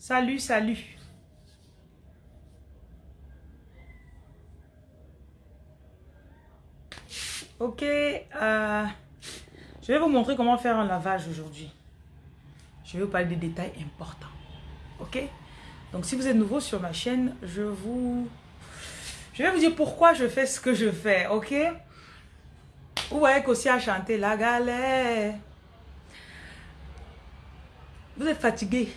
Salut, salut. Ok, euh, je vais vous montrer comment faire un lavage aujourd'hui. Je vais vous parler des détails importants. Ok? Donc si vous êtes nouveau sur ma chaîne, je vous... Je vais vous dire pourquoi je fais ce que je fais, ok? Vous voyez qu'aussi à chanter la galère. Vous êtes fatigué.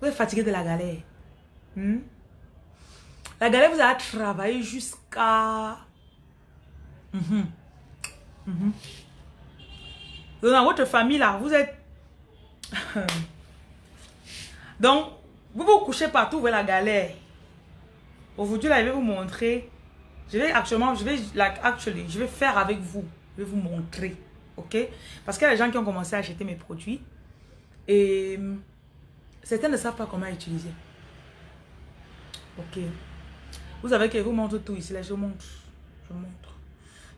Vous êtes fatigué de la galère. Hmm? La galère vous a travaillé jusqu'à... Mhm. Mhm. Dans votre famille là, vous êtes... Donc, vous vous couchez partout, vous la galère. Aujourd'hui là, je vais vous montrer. Je vais actuellement, je vais, like, actually, je vais faire avec vous. Je vais vous montrer. Ok? Parce qu'il y a des gens qui ont commencé à acheter mes produits. Et certains ne savent pas comment utiliser. Ok. Vous savez que je vous montre tout ici. Là, je montre. Je montre.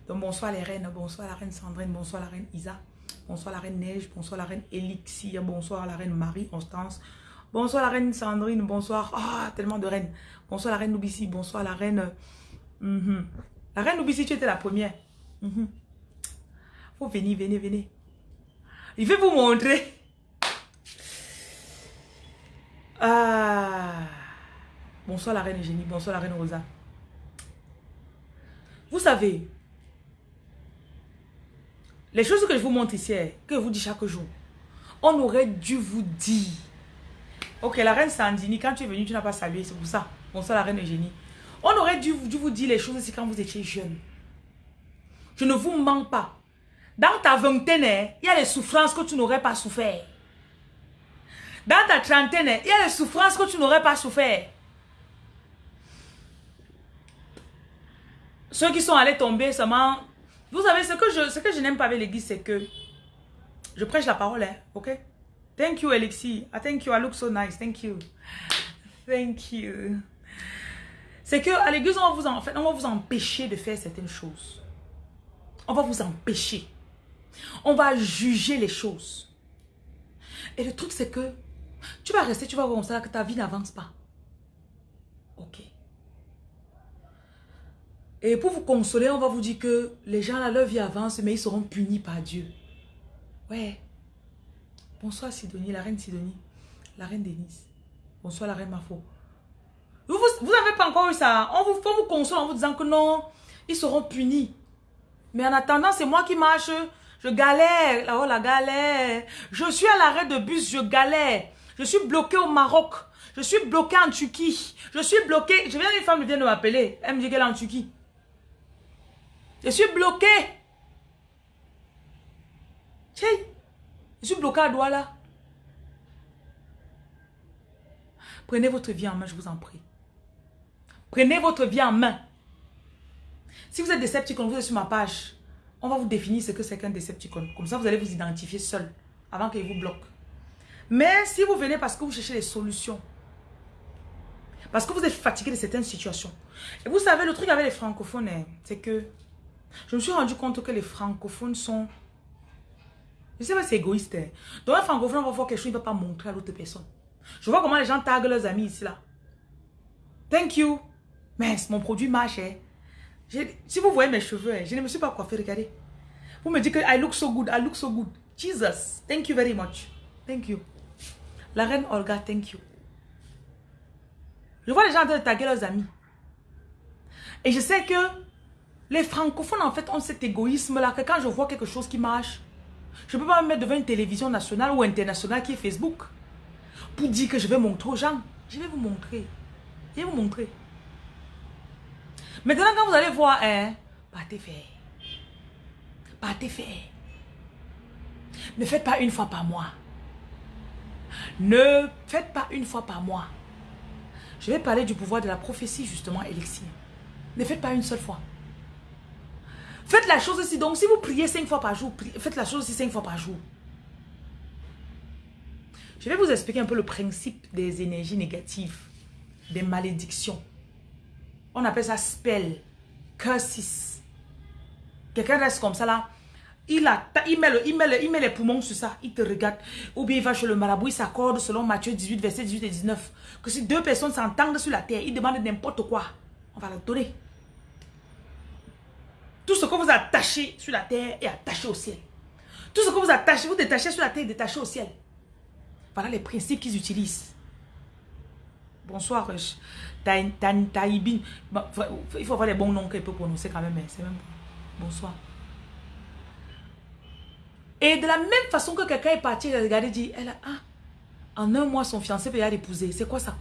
Donc, bonsoir les reines. Bonsoir la reine Sandrine. Bonsoir la reine Isa. Bonsoir la reine Neige. Bonsoir la reine Elixir. Bonsoir la reine Marie-Constance. Bonsoir la reine Sandrine. Bonsoir. Ah, tellement de reines. Bonsoir la reine Noubissi. Bonsoir la reine... Mhm. La reine Noubissi, tu étais la première. Mm Faut venir, venez, venez. Il vais vous montrer. Ah. Bonsoir la reine Eugénie. Bonsoir la reine Rosa. Vous savez, les choses que je vous montre ici, que je vous dis chaque jour, on aurait dû vous dire. Ok, la reine Sandini, quand tu es venue, tu n'as pas salué, c'est pour ça. Bonsoir la reine Eugénie. On aurait dû, vous dire les choses ici quand vous étiez jeune. Je ne vous mens pas. Dans ta vingtaine, il y a les souffrances que tu n'aurais pas souffert. Dans ta trentaine, il y a les souffrances que tu n'aurais pas souffert. Ceux qui sont allés tomber seulement... Vous savez, ce que je, je n'aime pas avec l'église, c'est que je prêche la parole, hein, ok? Thank you, Alexis. I thank you. I look so nice. Thank you. Thank you. C'est que l'église, on vous en fait, on va vous empêcher de faire certaines choses. On va vous empêcher. On va juger les choses. Et le truc, c'est que tu vas rester, tu vas voir comme ça que ta vie n'avance pas. Ok. Et pour vous consoler, on va vous dire que les gens là, leur vie avance, mais ils seront punis par Dieu. Ouais. Bonsoir Sidonie, la reine Sidonie. La reine Denise. Bonsoir la reine Mafo. Vous n'avez pas encore eu ça. On vous, faut vous consoler en vous disant que non, ils seront punis. Mais en attendant, c'est moi qui marche. Je galère. Oh la galère. Je suis à l'arrêt de bus, je galère. Je suis bloqué au Maroc. Je suis bloqué en Turquie. Je suis bloqué. Je viens une femme vient de m'appeler. Elle me dit qu'elle est en Turquie. Je suis bloqué. Je suis bloqué à Douala. Prenez votre vie en main, je vous en prie. Prenez votre vie en main. Si vous êtes Decepticon, vous êtes sur ma page. On va vous définir ce que c'est qu'un Decepticon. Comme ça, vous allez vous identifier seul avant qu'il vous bloque. Mais si vous venez parce que vous cherchez des solutions, parce que vous êtes fatigué de certaines situations. Vous savez, le truc avec les francophones, hein, c'est que je me suis rendu compte que les francophones sont... Je sais pas, c'est égoïste. Hein. Donc un francophone va voir quelque chose, il ne va pas montrer à l'autre personne. Je vois comment les gens taguent leurs amis ici, là. Thank you. Mais mon produit marche. Hein. Si vous voyez mes cheveux, je ne me suis pas coiffé, regardez. Vous me dites que I look so good, I look so good. Jesus, thank you very much. Thank you. La reine Olga, thank you. Je vois les gens de taguer leurs amis. Et je sais que les francophones, en fait, ont cet égoïsme-là, que quand je vois quelque chose qui marche, je ne peux pas me mettre devant une télévision nationale ou internationale qui est Facebook pour dire que je vais montrer aux gens. Je vais vous montrer. Je vais vous montrer. Maintenant, quand vous allez voir, hein, partez faire. Partez faire. Ne faites pas une fois par mois. Ne faites pas une fois par mois. Je vais parler du pouvoir de la prophétie, justement, Elixir. Ne faites pas une seule fois. Faites la chose aussi. Donc, si vous priez cinq fois par jour, faites la chose aussi cinq fois par jour. Je vais vous expliquer un peu le principe des énergies négatives, des malédictions. On appelle ça spell, curses. Quelqu'un reste comme ça là. Il, a, il, met il, il les poumons sur ça, il te regarde. Ou bien il va chez le marabout, il s'accorde selon Matthieu 18, verset 18 et 19. Que si deux personnes s'entendent sur la terre, ils demandent n'importe quoi, on va la donner. Tout ce que vous attachez sur la terre est attaché au ciel. Tout ce que vous attachez, vous détachez sur la terre est détaché au ciel. Voilà les principes qu'ils utilisent. Bonsoir, Taïbin. Il faut avoir les bons noms qu'elle peut prononcer quand même. C'est même Bonsoir. Et de la même façon que quelqu'un est parti, il a regardé, dit, elle a, ah, en un mois, son fiancé peut y aller épouser. C'est quoi ça?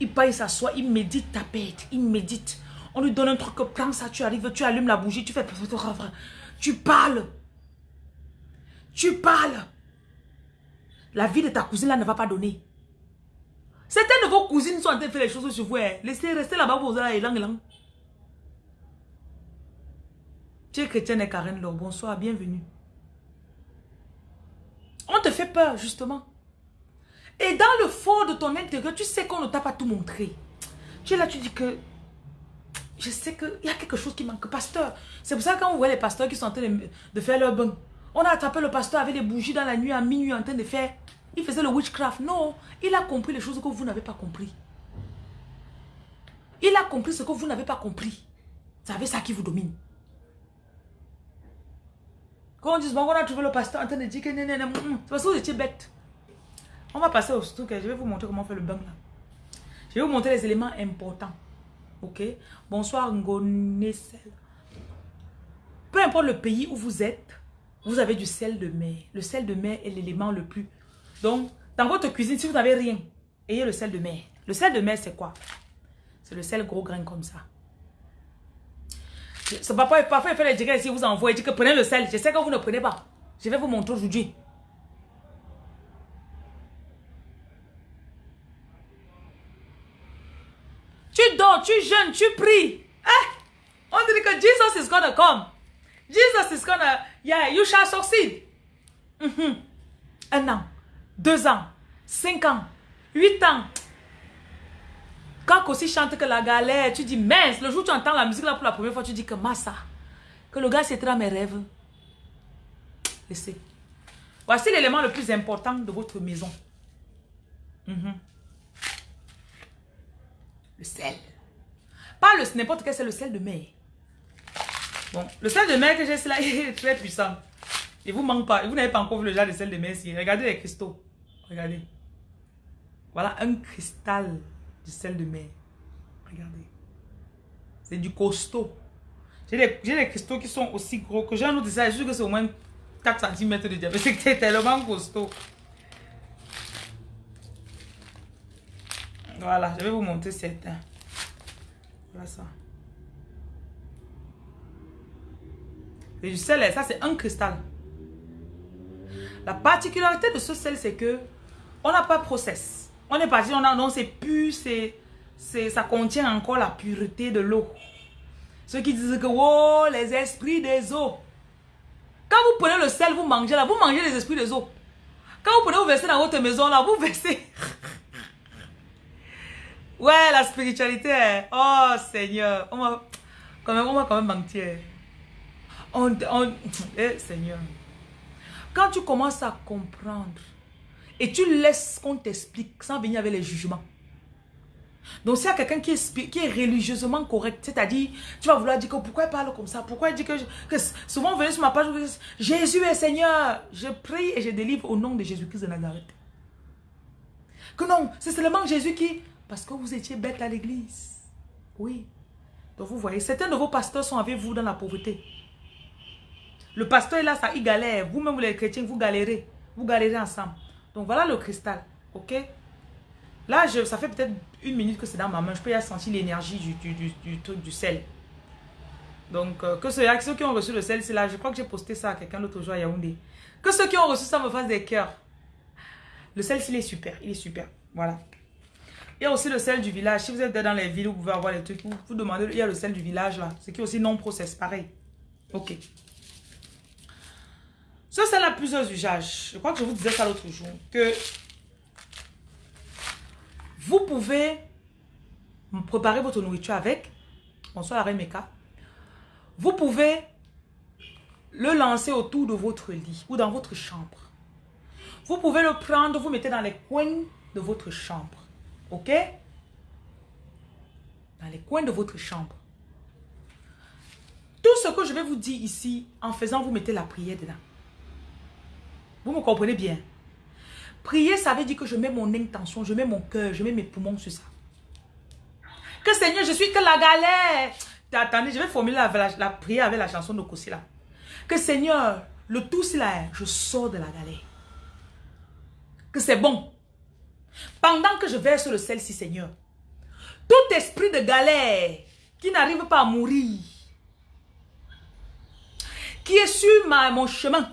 Il part, il s'assoit, il médite ta bête, il médite. On lui donne un truc, prends ça, tu arrives, tu allumes la bougie, tu fais... Tu parles. Tu parles. La vie de ta cousine là ne va pas donner. Certaines de vos cousines sont en train de faire les choses sur vous. Hein. Laissez rester là-bas pour vous et lang lang. Tu es chrétienne et Karen Laure. Bonsoir, bienvenue. On te fait peur, justement. Et dans le fond de ton intérieur, tu sais qu'on ne t'a pas tout montré. Tu es là, tu dis que je sais qu'il y a quelque chose qui manque. Pasteur, c'est pour ça que quand vous voyez les pasteurs qui sont en train de, faire leur bain, on a attrapé le pasteur avec des bougies dans la nuit, à minuit, en train de faire... Il faisait le witchcraft. Non, il a compris les choses que vous n'avez pas compris. Il a compris ce que vous n'avez pas compris. C'est avec ça qui vous domine. Quand on dit, bon, on a trouvé le pasteur en train de dire que c'est parce que vous étiez bête. On va passer au truc. Je vais vous montrer comment faire le bain là. Je vais vous montrer les éléments importants. Ok? Bonsoir Ngonesel. Peu importe le pays où vous êtes, vous avez du sel de mer. Le sel de mer est l'élément le plus... Donc, dans votre cuisine, si vous n'avez rien, ayez le sel de mer. Le sel de mer, c'est quoi? C'est le sel gros grain comme ça. Papa, parfois, il fait les dégâts ici, vous envoie, il dit que prenez le sel. Je sais que vous ne prenez pas. Je vais vous montrer aujourd'hui. Tu dors, tu jeûnes, tu pries. Eh? On dit que Jesus is gonna come. Jesus is gonna, yeah, you shall succeed. Mhm. Un an, deux ans, cinq ans, huit ans. Quand aussi chante que la galère, tu dis mince, le jour où tu entends la musique là pour la première fois, tu dis que massa. Que le gars c'était mes rêves. Laissez. Voici l'élément le plus important de votre maison. Mhm. Le sel. Pas le n'importe quel, c'est le sel de mer. Bon, le sel de mer que j'ai, là, est très puissant. Il vous manque pas. Vous n'avez pas encore vu le genre de sel de mer ici. Regardez les cristaux. Regardez. Voilà un cristal de sel de mer. Regardez. C'est du costaud. J'ai des, cristaux qui sont aussi gros que j'ai un autre ça. Sûr que c'est au moins 4 cm de diamètre. C'est tellement costaud. Voilà, je vais vous montrer certains. Voilà ça. Et du sel, ça c'est un cristal. La particularité de ce sel, c'est que on n'a pas process. On est parti, on a, non, c'est pur, c'est, ça contient encore la pureté de l'eau. Ceux qui disent que, oh, les esprits des eaux. Quand vous prenez le sel, vous mangez là, vous mangez les esprits des eaux. Quand vous prenez, vous versez dans votre maison là, vous versez. Ouais, la spiritualité. Hein. Oh, Seigneur. On va quand même, on quand même mentir. On, on, eh, Seigneur. Quand tu commences à comprendre et tu laisses qu'on t'explique sans venir avec les jugements. Donc, s'il y a quelqu'un qui est, qui est religieusement correct, c'est-à-dire, tu vas vouloir dire que pourquoi il parle comme ça, pourquoi il dit que, que souvent, venez sur ma page, Jésus est Seigneur, je prie et je délivre au nom de Jésus-Christ de Nazareth. Que non, c'est seulement Jésus qui parce que vous étiez bête à l'église. Oui. Donc vous voyez, certains de vos pasteurs sont avec vous dans la pauvreté. Le pasteur est là, ça, il galère. Vous-même, les chrétiens, vous galérez. Vous galérez ensemble. Donc voilà le cristal. Ok? Là, je, ça fait peut-être une minute que c'est dans ma main. Je peux y sentir l'énergie du, du, du, du, sel. Donc, euh, que ceux, ceux qui ont reçu le sel, c'est là. Je crois que j'ai posté ça à quelqu'un l'autre jour à Yaoundé. Que ceux qui ont reçu ça me fassent des cœurs. Le sel, il est super. Il est super. Voilà. Il y a aussi le sel du village. Si vous êtes dans les villes, vous pouvez avoir les trucs. Vous, vous demandez, il y a le sel du village là. C'est qui aussi non process, pareil. Ok. Ce sel a plusieurs usages. Je crois que je vous disais ça l'autre jour. Que vous pouvez préparer votre nourriture avec. Bonsoir la Meka. Vous pouvez le lancer autour de votre lit ou dans votre chambre. Vous pouvez le prendre, vous mettez dans les coins de votre chambre. Ok? Dans les coins de votre chambre. Tout ce que je vais vous dire ici, en faisant, vous mettez la prière dedans. Vous me comprenez bien? Prier, ça veut dire que je mets mon intention, je mets mon cœur, je mets mes poumons sur ça. Que Seigneur, je suis que la galère. Attendez, je vais formuler la, prière avec la chanson de Kossi là. Que Seigneur, le tout là, je sors de la galère. Que c'est bon. Pendant que je verse le sel-ci, Seigneur, tout esprit de galère qui n'arrive pas à mourir, qui est sur ma, mon chemin,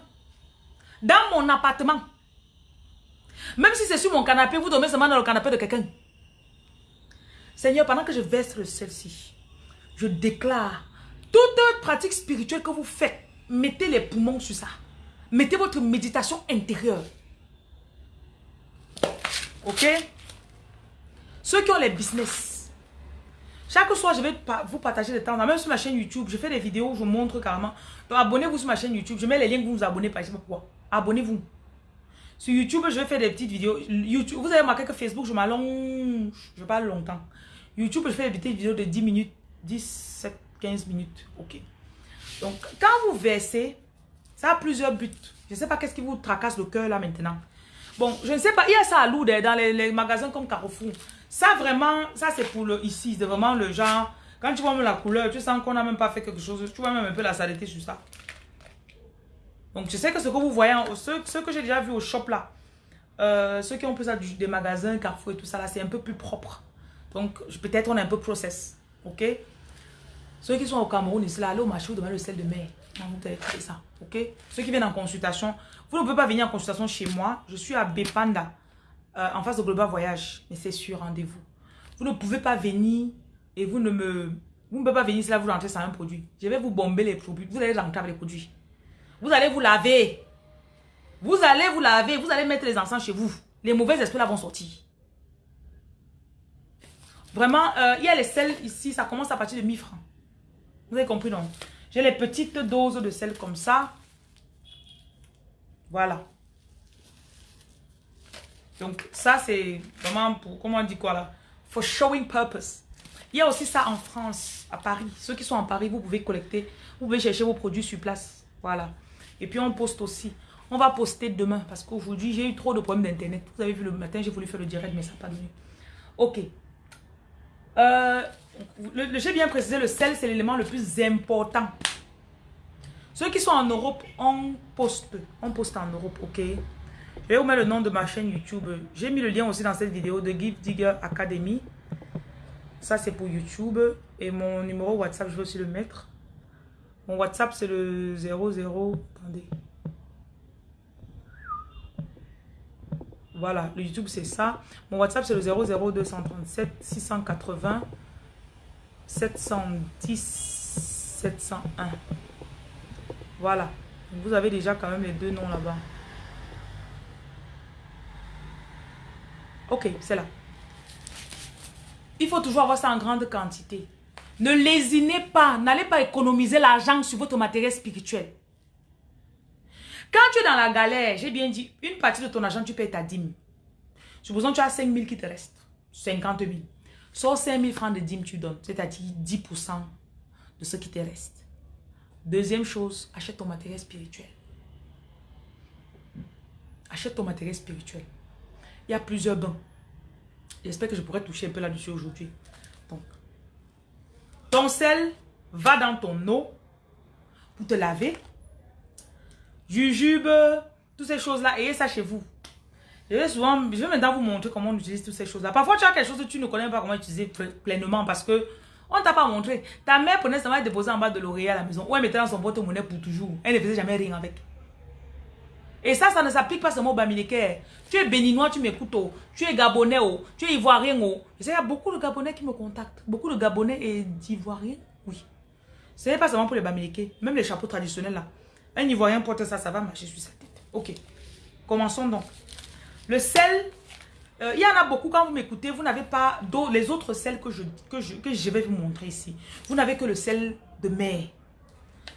dans mon appartement, même si c'est sur mon canapé, vous dormez seulement dans le canapé de quelqu'un. Seigneur, pendant que je verse le sel-ci, je déclare toute pratique spirituelle que vous faites, mettez les poumons sur ça. Mettez votre méditation intérieure. Ok? Ceux qui ont les business. Chaque soir, je vais vous partager des temps. Même sur ma chaîne YouTube, je fais des vidéos où je montre carrément. Donc, abonnez-vous sur ma chaîne YouTube. Je mets les liens que vous vous abonnez sais pas pourquoi. Abonnez-vous. Sur YouTube, je vais faire des petites vidéos. YouTube, vous avez remarqué que Facebook, je m'allonge. Je parle longtemps. YouTube, je fais des petites vidéos de 10 minutes. 10, 15 minutes. Ok. Donc, quand vous versez, ça a plusieurs buts. Je ne sais pas qu'est-ce qui vous tracasse le cœur là maintenant. Bon, je ne sais pas, il y a ça à Lourdes, dans les, magasins comme Carrefour. Ça vraiment, ça c'est pour le ici, c'est vraiment le genre, quand tu vois même la couleur, tu sens qu'on n'a même pas fait quelque chose, tu vois même un peu la saleté sur ça. Donc je sais que ce que vous voyez, ce, que j'ai déjà vu au shop là, euh, ceux qui ont plus ça des magasins, Carrefour et tout ça là, c'est un peu plus propre. Donc peut-être on est un peu process, ok? Ceux qui sont au Cameroun ici là, allez au marché, vous demandez le sel de mer. Vous avez ça, ok? Ceux qui viennent en consultation, vous ne pouvez pas venir en consultation chez moi. Je suis à Bepanda, euh, en face de Global Voyage. Mais c'est sur rendez-vous. Vous ne pouvez pas venir et vous ne me... Vous ne pouvez pas venir si là vous rentrez sans un produit. Je vais vous bomber les produits. Vous allez rentrer avec les produits. Vous allez vous laver. Vous allez vous laver. Vous allez mettre les encens chez vous. Les mauvais esprits là vont sortir. Vraiment, euh, il y a les sels ici. Ça commence à partir de 1000 francs. Vous avez compris non? J'ai les petites doses de sel comme ça. Voilà. Donc, ça, c'est vraiment pour, comment on dit quoi là? For showing purpose. Il y a aussi ça en France, à Paris. Ceux qui sont en Paris, vous pouvez collecter, vous pouvez chercher vos produits sur place. Voilà. Et puis, on poste aussi. On va poster demain parce qu'aujourd'hui, j'ai eu trop de problèmes d'Internet. Vous avez vu le matin, j'ai voulu faire le direct, mais ça n'a pas donné. Ok. Euh, j'ai bien précisé, le sel, c'est l'élément le plus important ceux qui sont en Europe, on poste. On poste en Europe, ok Je vais vous le nom de ma chaîne YouTube. J'ai mis le lien aussi dans cette vidéo de Give Digger Academy. Ça, c'est pour YouTube. Et mon numéro WhatsApp, je vais aussi le mettre. Mon WhatsApp, c'est le 00... Attendez. Voilà, le YouTube, c'est ça. Mon WhatsApp, c'est le 00237 680 710 701. Voilà. Vous avez déjà quand même les deux noms là-bas. Ok, c'est là. Il faut toujours avoir ça en grande quantité. Ne lésinez pas. N'allez pas économiser l'argent sur votre matériel spirituel. Quand tu es dans la galère, j'ai bien dit, une partie de ton argent, tu payes ta dîme. Supposons que tu as 5 000 qui te restent. 50 000. Sors 5 000 francs de dîme, tu donnes. C'est-à-dire 10% de ce qui te reste. Deuxième chose, achète ton matériel spirituel. Achète ton matériel spirituel. Il y a plusieurs bains. J'espère que je pourrais toucher un peu là-dessus aujourd'hui. Donc, ton sel va dans ton eau pour te laver. Jujube, toutes ces choses-là, ayez ça chez vous. Je vais souvent, je vais maintenant vous montrer comment on utilise toutes ces choses-là. Parfois, tu as quelque chose que tu ne connais pas comment utiliser pleinement parce que on t'a pas montré. Ta mère prenait ça, va déposer en bas de l'oreiller à la maison. Ou elle mettait dans son porte-monnaie pour toujours. Elle ne faisait jamais rien avec. Et ça, ça ne s'applique pas seulement au Bamileke. Tu es béninois, tu m'écoutes. Oh. Tu es gabonais, oh. tu es ivoirien. Oh. Il y a beaucoup de gabonais qui me contactent. Beaucoup de gabonais et d'ivoiriens. Oui. Ce n'est pas seulement pour les Bamileke. Même les chapeaux traditionnels là. Un ivoirien porte ça, ça va marcher sur sa tête. Ok. Commençons donc. Le sel euh, il y en a beaucoup, quand vous m'écoutez, vous n'avez pas les autres sels que je, que, je, que je vais vous montrer ici. Vous n'avez que le sel de mer.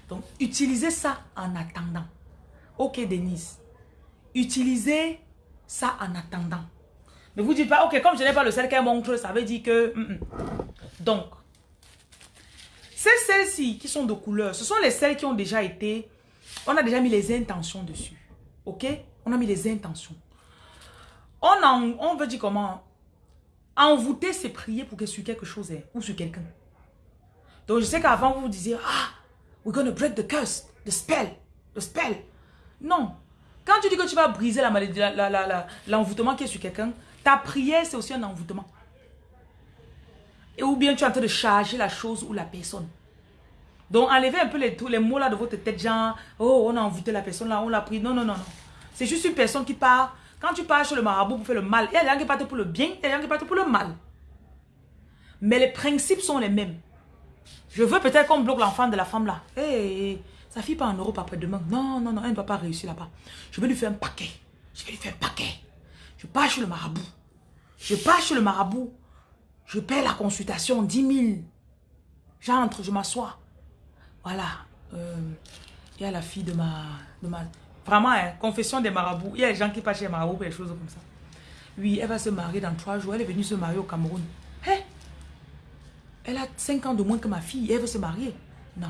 Donc, utilisez ça en attendant. Ok, Denise. Utilisez ça en attendant. Ne vous dites pas, ok, comme je n'ai pas le sel qu'elle montre, ça veut dire que... Mm, mm. Donc, ces celles-ci qui sont de couleur, ce sont les celles qui ont déjà été... On a déjà mis les intentions dessus. Ok? On a mis les intentions. On, en, on veut dire comment? Envoûter, c'est prier pour que sur quelque chose hein, ou sur quelqu'un. Donc, je sais qu'avant, vous vous disiez, ah, we're going to break the curse, the spell, the spell. Non. Quand tu dis que tu vas briser l'envoûtement la, la, la, qui est sur quelqu'un, ta prière, c'est aussi un envoûtement. Et ou bien tu es en train de charger la chose ou la personne. Donc, enlevez un peu les, mots là de votre tête, genre, oh, on a envoûté la personne là, on l'a pris. Non, non, non, non. C'est juste une personne qui part. Quand tu pars chez le marabout pour faire le mal, il y a des gens qui partent pour le bien, il y a des gens qui partent pour le mal. Mais les principes sont les mêmes. Je veux peut-être qu'on bloque l'enfant de la femme là. Sa fille pas en Europe après-demain. Non, non, non, elle ne va pas réussir là-bas. Je vais lui faire un paquet. Je vais lui faire un paquet. Je pars chez le marabout. Je pars chez le marabout. Je paie la consultation, 10 000. J'entre, je m'assois. Voilà. Euh, il y a la fille de ma... De ma vraiment, hein, confession des marabouts. Il y a des gens qui passent chez les marabouts pour des choses comme ça. Oui, elle va se marier dans trois jours. Elle est venue se marier au Cameroun. Hé Elle a 5 ans de moins que ma fille. Elle veut se marier. Non.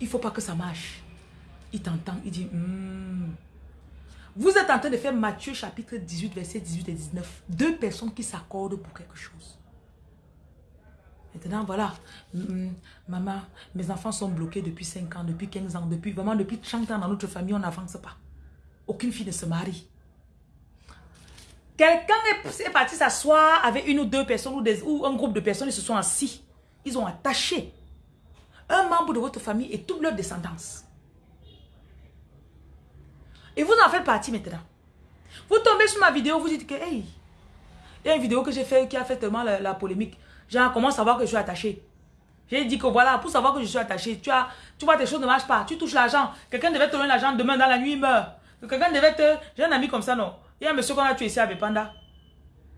Il ne faut pas que ça marche. Il t'entend. Il dit... Hmm. Vous êtes en train de faire Matthieu chapitre 18, verset 18 et 19. Deux personnes qui s'accordent pour quelque chose. Maintenant, voilà. Maman, mes enfants sont bloqués depuis 5 ans, depuis 15 ans, depuis vraiment depuis 30 ans dans notre famille, on n'avance pas. Aucune fille ne se marie. Quelqu'un est, parti s'asseoir avec une ou deux personnes ou, ou un groupe de personnes, ils se sont assis. Ils ont attaché un membre de votre famille et toute leur descendance. Et vous en faites partie maintenant. Vous tombez sur ma vidéo, vous dites que, hey, il y a une vidéo que j'ai fait qui a fait tellement la, polémique. Genre, comment savoir que je suis attaché? J'ai dit que voilà, pour savoir que je suis attaché, tu, as, tu vois, tes choses ne marchent pas. Tu touches l'argent. Quelqu'un devait te donner l'argent demain dans la nuit, il meurt. Quelqu'un devait te... J'ai un ami comme ça, non Il y a un monsieur qu'on a tué ici à Bepanda.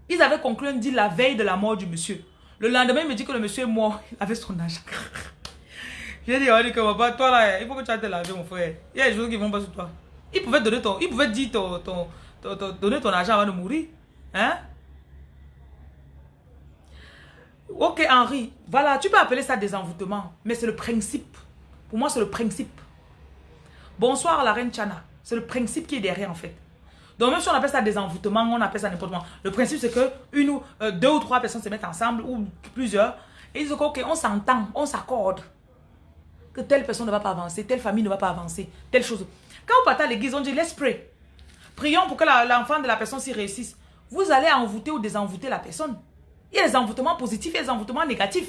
Ils avaient conclu un deal la veille de la mort du monsieur. Le lendemain, il me dit que le monsieur est mort. Il avait son argent. J'ai dit, oh, que toi là, il faut te laver, mon frère. Il y a des choses qui vont pas sur toi. Il pouvait donner ton, il pouvait dire ton, ton, donner ton argent avant de mourir. Hein? Ok, Henri, voilà, tu peux appeler ça des envoûtements, mais c'est le principe. Pour moi, c'est le principe. Bonsoir, la reine Chana. C'est le principe qui est derrière, en fait. Donc, même si on appelle ça des envoûtements, on appelle ça n'importe quoi. Le principe, c'est que une ou euh, deux ou trois personnes se mettent ensemble, ou plusieurs, et ils disent, ok, on s'entend, on s'accorde. Que telle personne ne va pas avancer, telle famille ne va pas avancer, telle chose. Quand vous partez à l'église, on dit, let's pray. Prions pour que l'enfant de la personne s'y réussisse. Vous allez envoûter ou désenvoûter la personne. Il y a des envoûtements positifs et des envoûtements négatifs.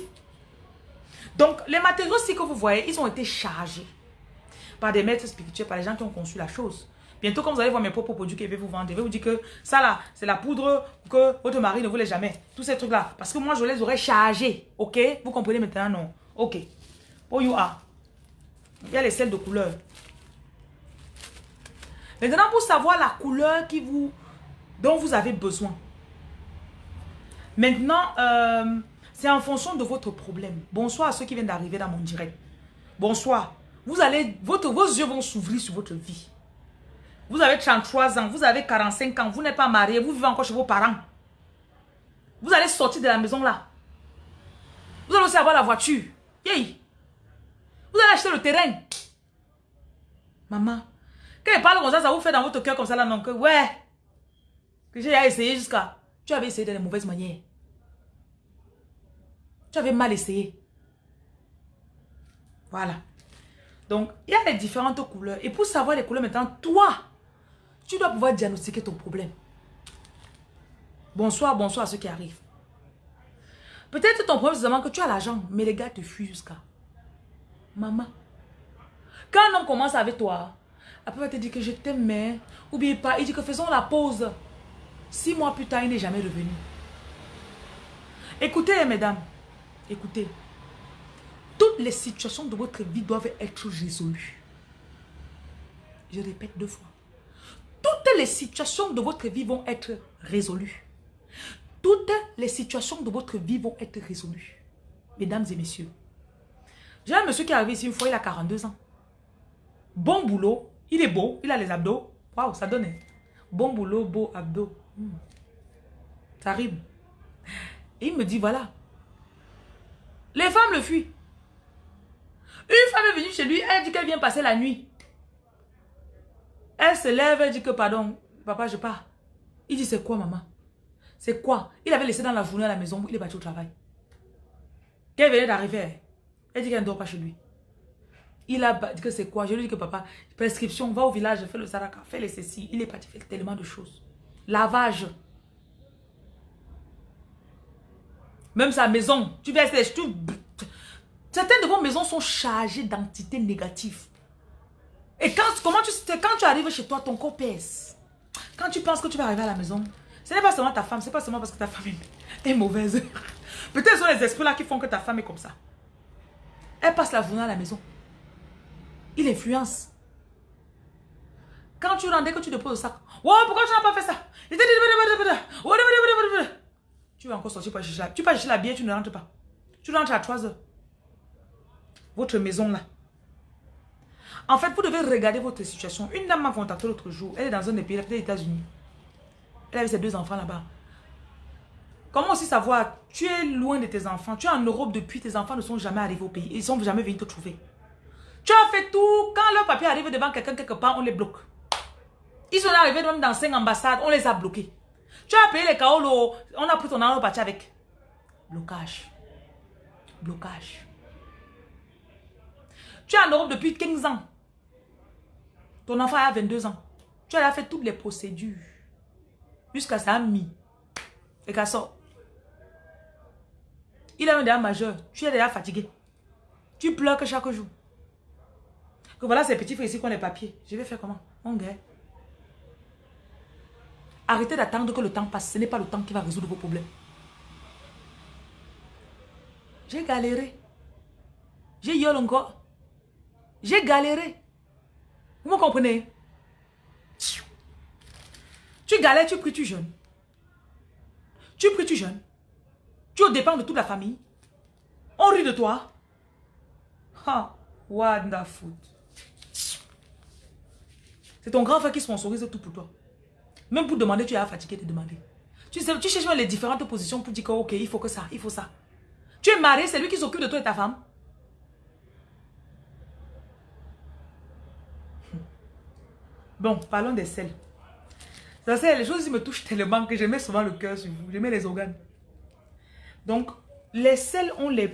Donc, les matériaux aussi que vous voyez, ils ont été chargés par des maîtres spirituels, par les gens qui ont conçu la chose. Bientôt, quand vous allez voir mes propres produits que je vous vendre, je vais vous dire que ça là, c'est la poudre que votre mari ne voulait jamais. Tous ces trucs-là. Parce que moi, je les aurais chargés. Ok? Vous comprenez maintenant, non Ok. Oh, you are. Il y a les sels de couleur. Maintenant, pour savoir la couleur qui vous, dont vous avez besoin. Maintenant, euh, c'est en fonction de votre problème. Bonsoir à ceux qui viennent d'arriver dans mon direct. Bonsoir. Vous allez, votre, vos yeux vont s'ouvrir sur votre vie. Vous avez 33 ans, vous avez 45 ans, vous n'êtes pas marié, vous vivez encore chez vos parents. Vous allez sortir de la maison là. Vous allez aussi avoir la voiture. Yay. Allez acheter le terrain. Maman, quand il parle comme ça, ça vous fait dans votre cœur comme ça là, non, que ouais, que j'ai essayé jusqu'à... Tu avais essayé de la mauvaise manière. Tu avais mal essayé. Voilà. Donc, il y a les différentes couleurs. Et pour savoir les couleurs maintenant, toi, tu dois pouvoir diagnostiquer ton problème. Bonsoir, bonsoir à ceux qui arrivent. Peut-être ton problème, c'est que tu as l'argent, mais les gars te fuient jusqu'à... Maman. Quand un homme commence avec toi, après, il te dire que je t'aime, mais oublie pas. Il dit que faisons la pause. Six mois plus tard, il n'est jamais revenu. Écoutez, mesdames. Écoutez. Toutes les situations de votre vie doivent être résolues. Je répète deux fois. Toutes les situations de votre vie vont être résolues. Toutes les situations de votre vie vont être résolues. Mesdames et messieurs. J'ai un monsieur qui est arrivé ici une fois, il a 42 ans. Bon boulot. Il est beau. Il a les abdos. Waouh, ça donne. Bon boulot, beau abdos. Hmm. Ça rime. Il me dit, voilà. Les femmes le fuient. Une femme est venue chez lui, elle dit qu'elle vient passer la nuit. Elle se lève, elle dit que pardon, papa, je pars. Il dit, c'est quoi maman? C'est quoi? Il avait laissé dans la journée à la maison, il est parti au travail. Qu'elle venait d'arriver, elle dit qu'elle ne dort pas chez lui. Il a dit que c'est quoi? Je lui dis que papa, prescription, va au village, fais le saraka, fais les ceci. Il est parti faire tellement de choses. Lavage. Même sa maison, tu verses les... Certaines de vos maisons sont chargées d'entités négatives. Et quand, comment tu, quand tu arrives chez toi, ton corps pèse. Quand tu penses que tu vas arriver à la maison, ce n'est pas seulement ta femme, ce n'est pas seulement parce que ta femme est, mauvaise. Peut-être sont les esprits là qui font que ta femme est comme ça. Elle passe la journée à la maison. Il influence. Quand tu rentres, dès que tu déposes le sac, oh, pourquoi tu n'as pas fait ça? Tu vas encore sortir pour chercher la, tu vas chercher la bière, tu ne rentres pas. Tu rentres à 3 heures. Votre maison là. En fait, vous devez regarder votre situation. Une dame m'a contacté l'autre jour. Elle est dans un des pays, des États-Unis. Elle avait ses deux enfants là-bas. Comment aussi savoir Tu es loin de tes enfants. Tu es en Europe depuis. Tes enfants ne sont jamais arrivés au pays. Ils ne sont jamais venus te trouver. Tu as fait tout. Quand leur papier arrive devant quelqu'un quelque part, on les bloque. Ils sont arrivés dans cinq ambassades. On les a bloqués. Tu as payé les kaolo. On a pris ton argent parti avec. Blocage. Blocage. Tu es en Europe depuis 15 ans. Ton enfant a 22 ans. Tu as fait toutes les procédures. Jusqu'à ça a mis. Et qu'à ça. Il a un déjà majeur. Tu es déjà fatigué. Tu pleures que chaque jour. Que voilà ces petits frères ici qui ont les papiers. Je vais faire comment? Mon gars. Arrêtez d'attendre que le temps passe. Ce n'est pas le temps qui va résoudre vos problèmes. J'ai galéré. J'ai eu encore. J'ai galéré. Vous me comprenez? Tu galères, tu pries, tu jeûnes. Tu pries, tu jeûnes. Tu dépends de toute la famille. On rit de toi. Ha, wonderful. C'est ton grand frère qui sponsorise tout pour toi. Même pour demander, tu es fatigué de demander. Tu, cherches les différentes positions pour dire que, ok, il faut que ça, il faut ça. Tu es marié, c'est lui qui s'occupe de toi et ta femme. Bon, parlons des sels. Ça, c'est les choses qui me touchent tellement que je mets souvent le cœur sur vous. Je mets les organes. Donc, les sels ont les,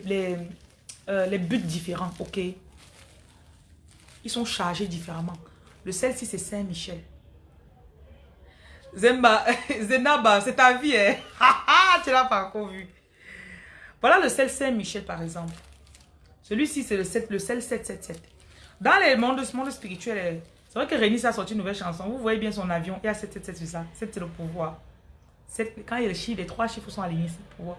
euh, les buts différents, ok? Ils sont chargés différemment. Le sel-ci, c'est Saint-Michel. Zemba, Zenaba, c'est ta vie, hein? tu l'as pas encore vu. Voilà le sel Saint-Michel, par exemple. Celui-ci, c'est le, le sel 777. Dans les mondes, ce monde spirituel, c'est vrai que Rénis a sorti une nouvelle chanson. Vous voyez bien son avion. Il y a 777 sur ça. 7, c'est le pouvoir. quand il y a le chiffre, les trois chiffres sont alignés, c'est le pouvoir.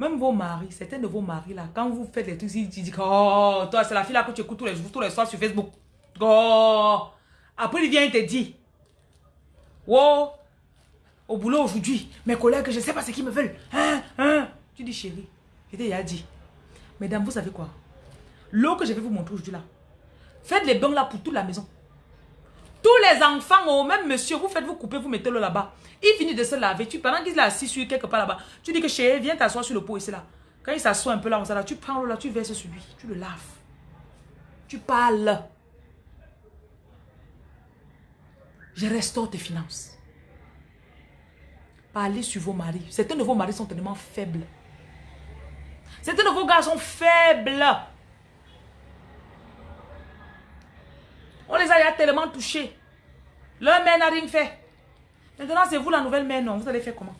Même vos maris, certains de vos maris là, quand vous faites les trucs, ils disent Oh, toi, c'est la fille là que tu écoutes tous les jours, tous les soirs sur Facebook. Oh. Après, il vient, il te dit Oh, au boulot aujourd'hui, mes collègues, je ne sais pas ce qu'ils me veulent. Hein, hein? Tu dis chérie, je t'ai déjà dit. Mesdames, vous savez quoi? L'eau que je vais vous montrer aujourd'hui là, faites les bains là pour toute la maison. Tous les enfants, oh, même monsieur, vous faites, vous coupez, vous mettez l'eau là-bas. Il finit de se laver. Tu, pendant qu'il est assis sur quelque part là-bas, tu dis que chérie, viens t'asseoir sur le pot ici là. Quand il s'assoit un peu là, là, tu prends l'eau là, tu verses sur lui. Tu le laves. Tu parles. Je restaure tes finances. Parlez sur vos maris. Certains de vos maris sont tellement faibles. Certains de vos gars sont faibles. On les a tellement touchés. Leur mère n'a rien fait. Maintenant, c'est vous la nouvelle mère, non? Vous allez faire comment?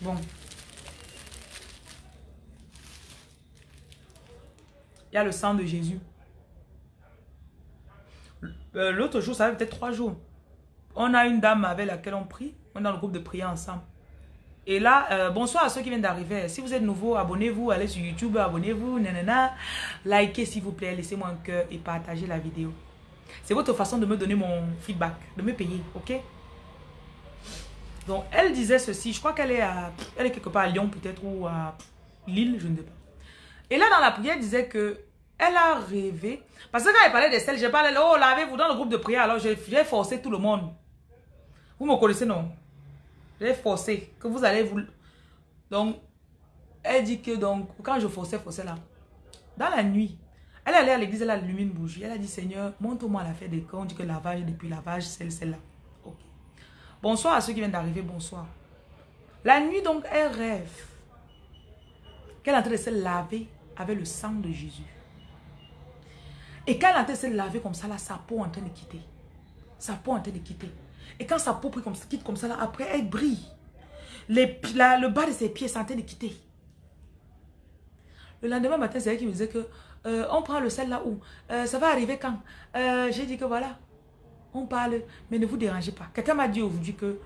Bon. Il y a le sang de Jésus. Euh, l'autre jour, ça fait peut-être trois jours. On a une dame avec laquelle on prie. On est dans le groupe de prière ensemble. Et là, euh, bonsoir à ceux qui viennent d'arriver. Si vous êtes nouveau, abonnez-vous, allez sur YouTube, abonnez-vous, nanana. Likez s'il vous plaît, laissez-moi un cœur et partagez la vidéo. C'est votre façon de me donner mon feedback, de me payer, ok? Donc, elle disait ceci, je crois qu'elle est, à, elle est quelque part à Lyon peut-être ou à Lille, je ne sais pas. Et là, dans la prière, elle disait que elle a rêvé. Parce que quand elle parlait des sels, j'ai parlé, oh, lavez-vous dans le groupe de prière. Alors, j'ai forcé tout le monde. Vous me connaissez, non? J'ai forcé que vous allez vous... Donc, elle dit que donc, quand je forçais, forçais là, dans la nuit, elle allait à l'église, elle a une bougie. Elle a dit, Seigneur, montre-moi la fête des camps. On dit que lavage, depuis lavage, celle, celle-là. Bonsoir à ceux qui viennent d'arriver, bonsoir. La nuit, donc, elle rêve qu'elle est en train de se laver avec le sang de Jésus. Et quand elle est en train de se laver comme ça, là, sa peau est en train de quitter. Sa peau est en train de quitter. Et quand sa peau quitte comme ça, là, après, elle brille. Le bas de ses pieds est en train de quitter. Le lendemain matin, c'est elle qui me disait que euh, on prend le sel là où euh, Ça va arriver quand euh, J'ai dit que voilà, on parle, mais ne vous dérangez pas. Quelqu'un m'a dit aujourd'hui que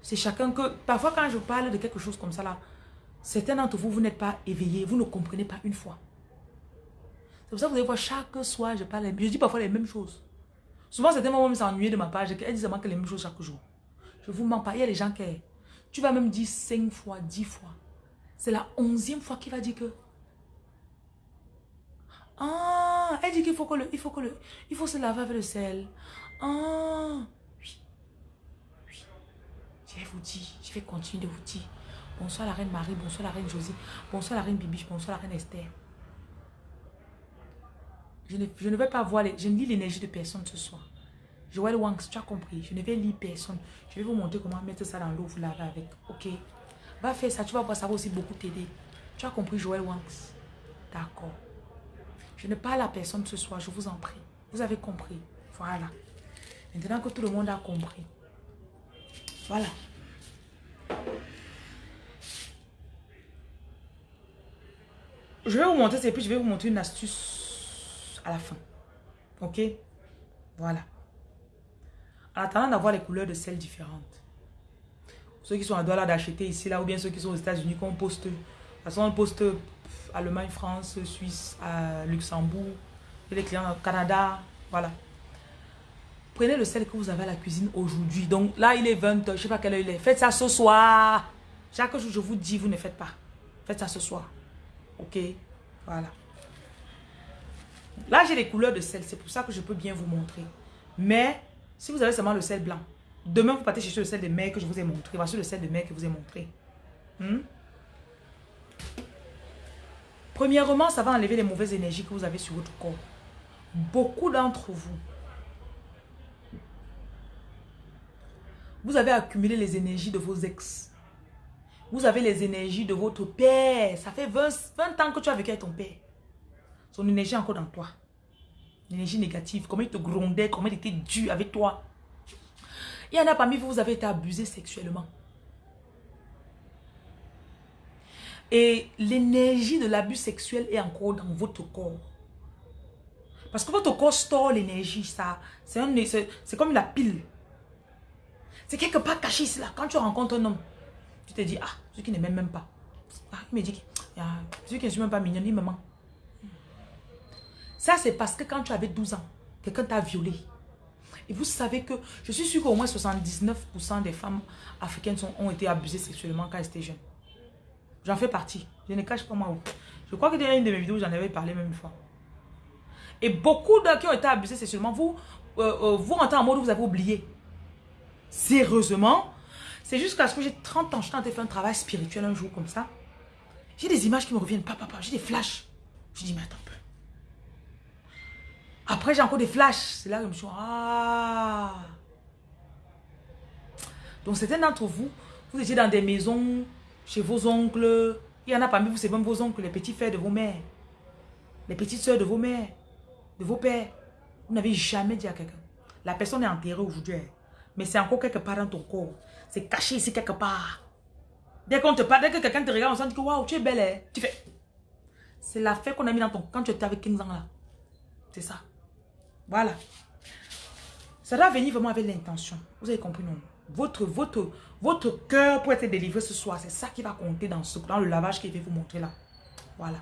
c'est chacun que... Parfois quand je parle de quelque chose comme ça là, certains d'entre vous, vous n'êtes pas éveillés, vous ne comprenez pas une fois. C'est pour ça que vous allez voir, chaque soir, je parle, je dis parfois les mêmes choses. Souvent, certains vont s'ennuyer de ma page, elles disent que les mêmes choses chaque jour. Je vous mens pas, il y a des gens qui... Tu vas même dire cinq fois, dix fois. C'est la onzième fois qu'il va dire que ah, elle dit qu'il faut que le, il faut que le, il faut se laver avec le sel. Ah, oui, oui. Je vais vous dire, je vais continuer de vous dire. Bonsoir la reine Marie, bonsoir la reine Josie, bonsoir la reine Bibiche, bonsoir la reine Esther. Je ne, je ne vais pas voir, les, je ne lis l'énergie de personne ce soir. Joël Wanks, tu as compris, je ne vais lire personne. Je vais vous montrer comment mettre ça dans l'eau, vous laver avec, ok? Va faire ça, tu vas voir, ça va aussi beaucoup t'aider. Tu as compris Joël Wanks D'accord. Je ne parle à personne ce soir, je vous en prie. Vous avez compris. Voilà. Maintenant que tout le monde a compris. Voilà. Je vais vous montrer, et puis je vais vous montrer une astuce à la fin. Ok? Voilà. En attendant d'avoir les couleurs de sel différentes. Ceux qui sont à droite d'acheter ici, là, ou bien ceux qui sont aux États-Unis, qu'on poste. De toute façon, on poste Allemagne, France, Suisse, Luxembourg, et les clients au Canada, voilà. Prenez le sel que vous avez à la cuisine aujourd'hui. Donc là, il est 20h, je ne sais pas quelle heure il est. Faites ça ce soir. Chaque jour, je vous dis, vous ne faites pas. Faites ça ce soir. Ok? Voilà. Là, j'ai les couleurs de sel. C'est pour ça que je peux bien vous montrer. Mais, si vous avez seulement le sel blanc, demain, vous partez chercher le sel de mer que je vous ai montré. Voici le sel de mer que je vous ai montré. Hmm? Premièrement, ça va enlever les mauvaises énergies que vous avez sur votre corps. Beaucoup d'entre vous, vous avez accumulé les énergies de vos ex. Vous avez les énergies de votre père. Ça fait 20, ans que tu as vécu avec ton père. Son énergie est encore dans toi. L'énergie négative, comment il te grondait, comment il était dur avec toi. Il y en a parmi vous, vous avez été abusé sexuellement. Et l'énergie de l'abus sexuel est encore dans votre corps. Parce que votre corps store l'énergie, ça. C'est comme la pile. C'est quelque part caché ici, là. Quand tu rencontres un homme, tu te dis, ah, celui qui ne m'aime même pas. Ah, il me dit, ah, celui qui ne suis même pas mignon, il me ment. Ça, c'est parce que quand tu avais 12 ans, quelqu'un t'a violé. Et vous savez que, je suis sûr qu'au moins 79% des femmes africaines ont été abusées sexuellement quand elles étaient jeunes. J'en fais partie. Je ne cache pas moi. Je crois que dans une de mes vidéos, j'en avais parlé même une fois. Et beaucoup de qui ont été abusés sexuellement, vous, euh, euh, vous rentrez en mode où vous avez oublié. Sérieusement, c'est jusqu'à ce que j'ai 30 ans, je train de faire un travail spirituel un jour comme ça. J'ai des images qui me reviennent, papa, papa, j'ai des flashs. Je dis, mais attends un peu. Après, j'ai encore des flashs. C'est là que je me suis dit, ah. Donc, certains d'entre vous, vous étiez dans des maisons chez vos oncles. Il y en a parmi vous, c'est même vos oncles, les petits frères de vos mères. Les petites soeurs de vos mères, de vos pères. Vous n'avez jamais dit à quelqu'un. La personne est enterrée aujourd'hui. Hein. Mais c'est encore quelque part dans ton corps. C'est caché ici quelque part. Dès qu'on te parle, dès que quelqu'un te regarde, on sent que waouh, tu es belle. Hein. Tu fais. C'est la fête qu'on a mis dans ton... Quand tu étais avec 15 ans là. C'est ça. Voilà. Ça doit venir vraiment avec l'intention. Vous avez compris, non? Votre, votre, votre cœur pour être délivré ce soir. C'est ça qui va compter dans, ce, dans le lavage je vais vous montrer là. Voilà.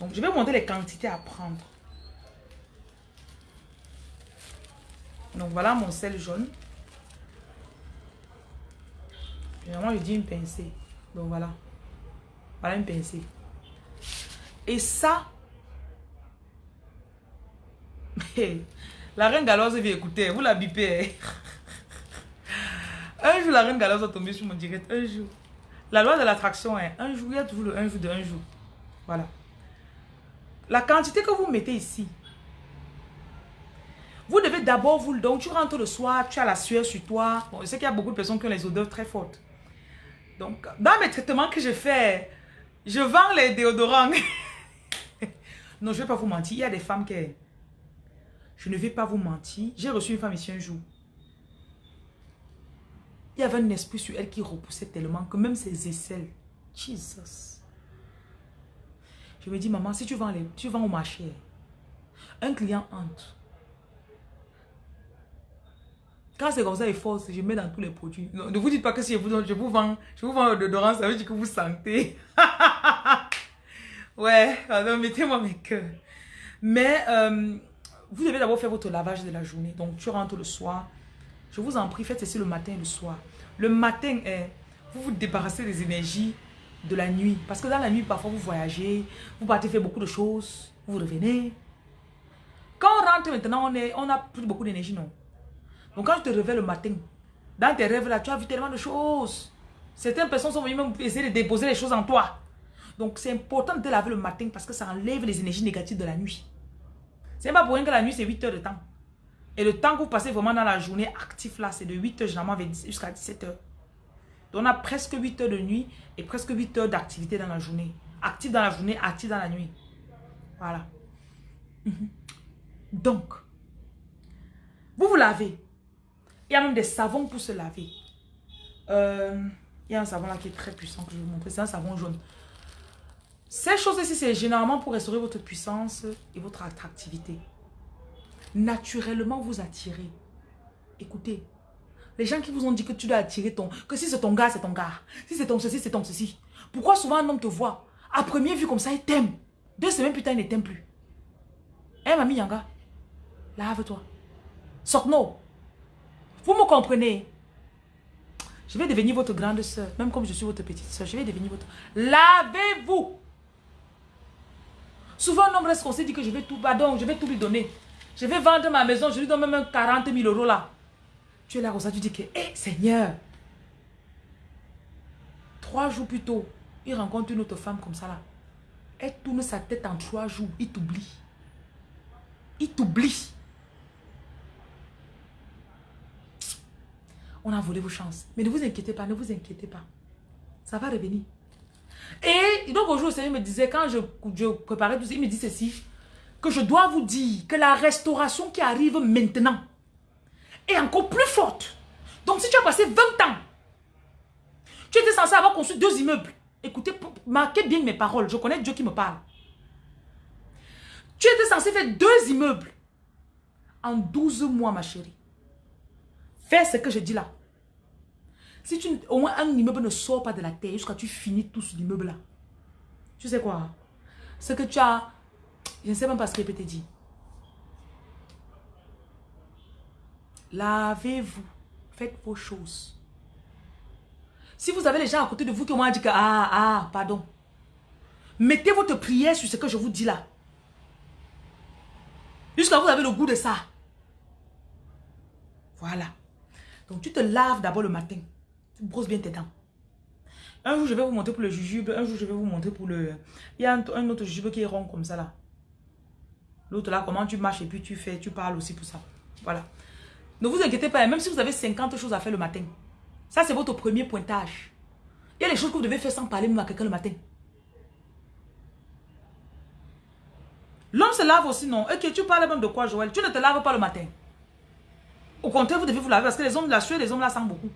Donc, je vais vous montrer les quantités à prendre. Donc, voilà mon sel jaune. Généralement, je dis une pincée. Donc, voilà. Voilà une pincée. Et ça, la reine galoise vient écouter, vous la bipez. un jour, la reine galoise va tomber sur mon direct, un jour. La loi de l'attraction est un jour, il y a toujours le un jour de un jour. Voilà. La quantité que vous mettez ici, vous devez d'abord vous... Donc, tu rentres le soir, tu as la sueur sur toi. Bon, je sais qu'il y a beaucoup de personnes qui ont les odeurs très fortes. Donc, dans mes traitements que je fais, je vends les déodorants. non, je ne vais pas vous mentir. Il y a des femmes qui... Je ne vais pas vous mentir. J'ai reçu une femme ici un jour. Il y avait un esprit sur elle qui repoussait tellement que même ses aisselles. Jesus. Je me dis, maman, si tu vends, les, tu vends au marché, un client entre. Quand c'est comme ça, il force, je mets dans tous les produits. ne vous dites pas que si je vous, je vous vends, je vous vends l'odorant, ça veut dire que vous sentez. ouais, alors mettez-moi mes cœurs. Mais euh, vous devez d'abord faire votre lavage de la journée. Donc, tu rentres le soir. Je vous en prie, faites ceci le matin et le soir. Le matin, vous vous débarrassez des énergies de la nuit. Parce que dans la nuit, parfois, vous voyagez, vous partez faire beaucoup de choses, vous revenez. Quand on rentre maintenant, on, est, a plus beaucoup d'énergie, non? Donc quand tu te réveilles le matin, dans tes rêves là, tu as vu tellement de choses. Certaines personnes sont venues même essayer de déposer les choses en toi. Donc c'est important de te laver le matin parce que ça enlève les énergies négatives de la nuit. C'est pas pour rien que la nuit c'est 8 heures de temps. Et le temps que vous passez vraiment dans la journée actif là, c'est de 8 heures généralement jusqu'à 17 heures. Donc on a presque 8 heures de nuit et presque 8 heures d'activité dans la journée. Actif dans la journée, actif dans la nuit. Voilà. Mhm. Donc, vous vous lavez. Il y a même des savons pour se laver. Euh, il y a un savon là qui est très puissant que je vais vous montrer. C'est un savon jaune. Ces choses-ci, c'est généralement pour restaurer votre puissance et votre attractivité. Naturellement, vous attirez. Écoutez, les gens qui vous ont dit que tu dois attirer ton... Que si c'est ton gars, c'est ton gars. Si c'est ton ceci, c'est ton ceci. Pourquoi souvent un homme te voit À première vue comme ça, il t'aime? Deux semaines plus tard, il ne t'aime plus. Hé, mamie Yanga, lave-toi. Sors-nous. Vous me comprenez? Je vais devenir votre grande soeur, même comme je suis votre petite soeur. Je vais devenir votre... Lavez-vous Souvent, un homme reste qu'on s'est dit que je vais tout... Pardon, je vais tout lui donner. Je vais vendre ma maison, je lui donne même 40 000 euros là. Tu es là comme ça, tu dis que, hé Seigneur, trois jours plus tôt, il rencontre une autre femme comme ça là. Elle tourne sa tête en trois jours, il t'oublie. Il t'oublie. on a volé vos chances. Mais ne vous inquiétez pas, ne vous inquiétez pas. Ça va revenir. Et donc aujourd'hui, le Seigneur me disait, quand je, je préparais tout ça, il me dit ceci, que je dois vous dire que la restauration qui arrive maintenant est encore plus forte. Donc si tu as passé 20 ans, tu étais censé avoir construit deux immeubles. Écoutez, marquez bien mes paroles, je connais Dieu qui me parle. Tu étais censé faire deux immeubles en 12 mois, ma chérie. Fais ce que je dis là. Si tu, au moins un immeuble ne sort pas de la terre jusqu'à tu finis tout l'immeuble là. Tu sais quoi? Ce que tu as, je ne sais même pas ce que je peux te dire. Lavez-vous. Faites vos choses. Si vous avez les gens à côté de vous qui m'ont dit que, ah, ah, pardon. Mettez votre prière sur ce que je vous dis là. Jusqu'à vous avez le goût de ça. Voilà. Donc tu te laves d'abord le matin. Tu brosses bien tes dents. Un jour, je vais vous montrer pour le jujube. Un jour, je vais vous montrer pour le... Il y a un, autre jujube qui est rond comme ça là. L'autre là, comment tu marches et puis tu fais, tu parles aussi pour ça. Voilà. Ne vous inquiétez pas, même si vous avez 50 choses à faire le matin. Ça, c'est votre premier pointage. Il y a les choses que vous devez faire sans parler même à quelqu'un le matin. L'homme se lave aussi, non Ok, tu parles même de quoi, Joël? Tu ne te laves pas le matin. Au contraire, vous devez vous laver parce que les hommes, la sueur des hommes là sent beaucoup.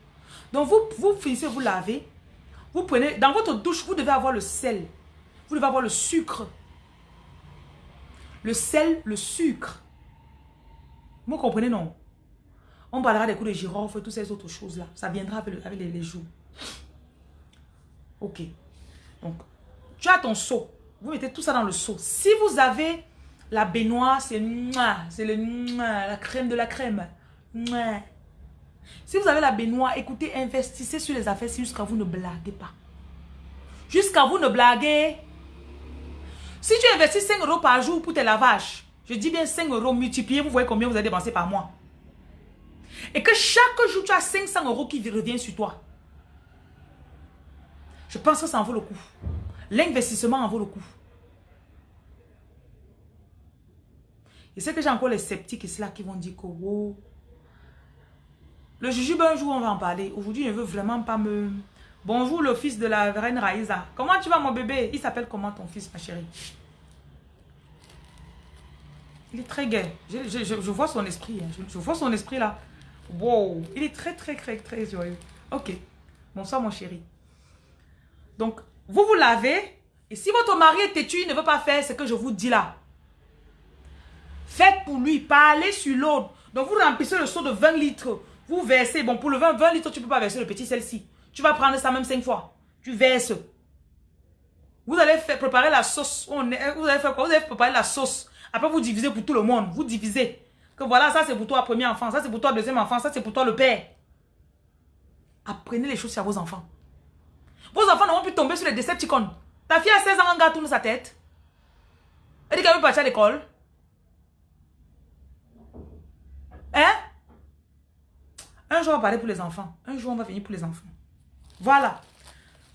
Donc vous, vous finissez, vous laver. Vous prenez, dans votre douche, vous devez avoir le sel. Vous devez avoir le sucre. Le sel, le sucre. Vous comprenez, non? On parlera des coups de girofle et toutes ces autres choses-là. Ça viendra avec, les, jours. Ok. Donc, tu as ton seau. Vous mettez tout ça dans le seau. Si vous avez la baignoire, c'est la crème de la crème. Si vous avez la baignoire, écoutez, investissez sur les affaires jusqu'à vous ne blaguez pas. Jusqu'à vous ne blaguez. Si tu investis 5 euros par jour pour tes lavages, je dis bien 5 euros multipliés, vous voyez combien vous avez dépensé par mois. Et que chaque jour, tu as 500 euros qui reviennent sur toi. Je pense que ça en vaut le coup. L'investissement en vaut le coup. Et c'est que j'ai encore les sceptiques et là qui vont dire que wow. Le jujube, un jour, on va en parler. Aujourd'hui, je ne veux vraiment pas me... Bonjour, le fils de la reine Raïsa. Comment tu vas, mon bébé? Il s'appelle comment ton fils, ma chérie? Il est très gai. Je, vois son esprit. Hein. Je, vois son esprit là. Wow. Il est très, très, très, très joyeux. Ok. Bonsoir, mon chéri. Donc, vous vous lavez. Et si votre mari est têtu, il ne veut pas faire ce que je vous dis là. Faites pour lui, parlez sur l'autre. Donc vous remplissez le seau de 20 litres. Vous versez, bon pour le 20, 20 litres, tu ne peux pas verser le petit celle-ci. Tu vas prendre ça même 5 fois. Tu verses. Vous allez préparer la sauce. vous allez faire quoi? Vous allez préparer la sauce. Après vous divisez pour tout le monde. Vous divisez. Que voilà, ça c'est pour toi premier enfant. Ça c'est pour toi deuxième enfant. Ça c'est pour toi le père. Apprenez les choses à vos enfants. Vos enfants n'ont plus tomber sur les Decepticons. Ta fille a 16 ans, un gars tourne sa tête. Elle dit qu'elle veut partir à l'école. Hein? Un jour, on va parler pour les enfants. Un jour, on va venir pour les enfants. Voilà.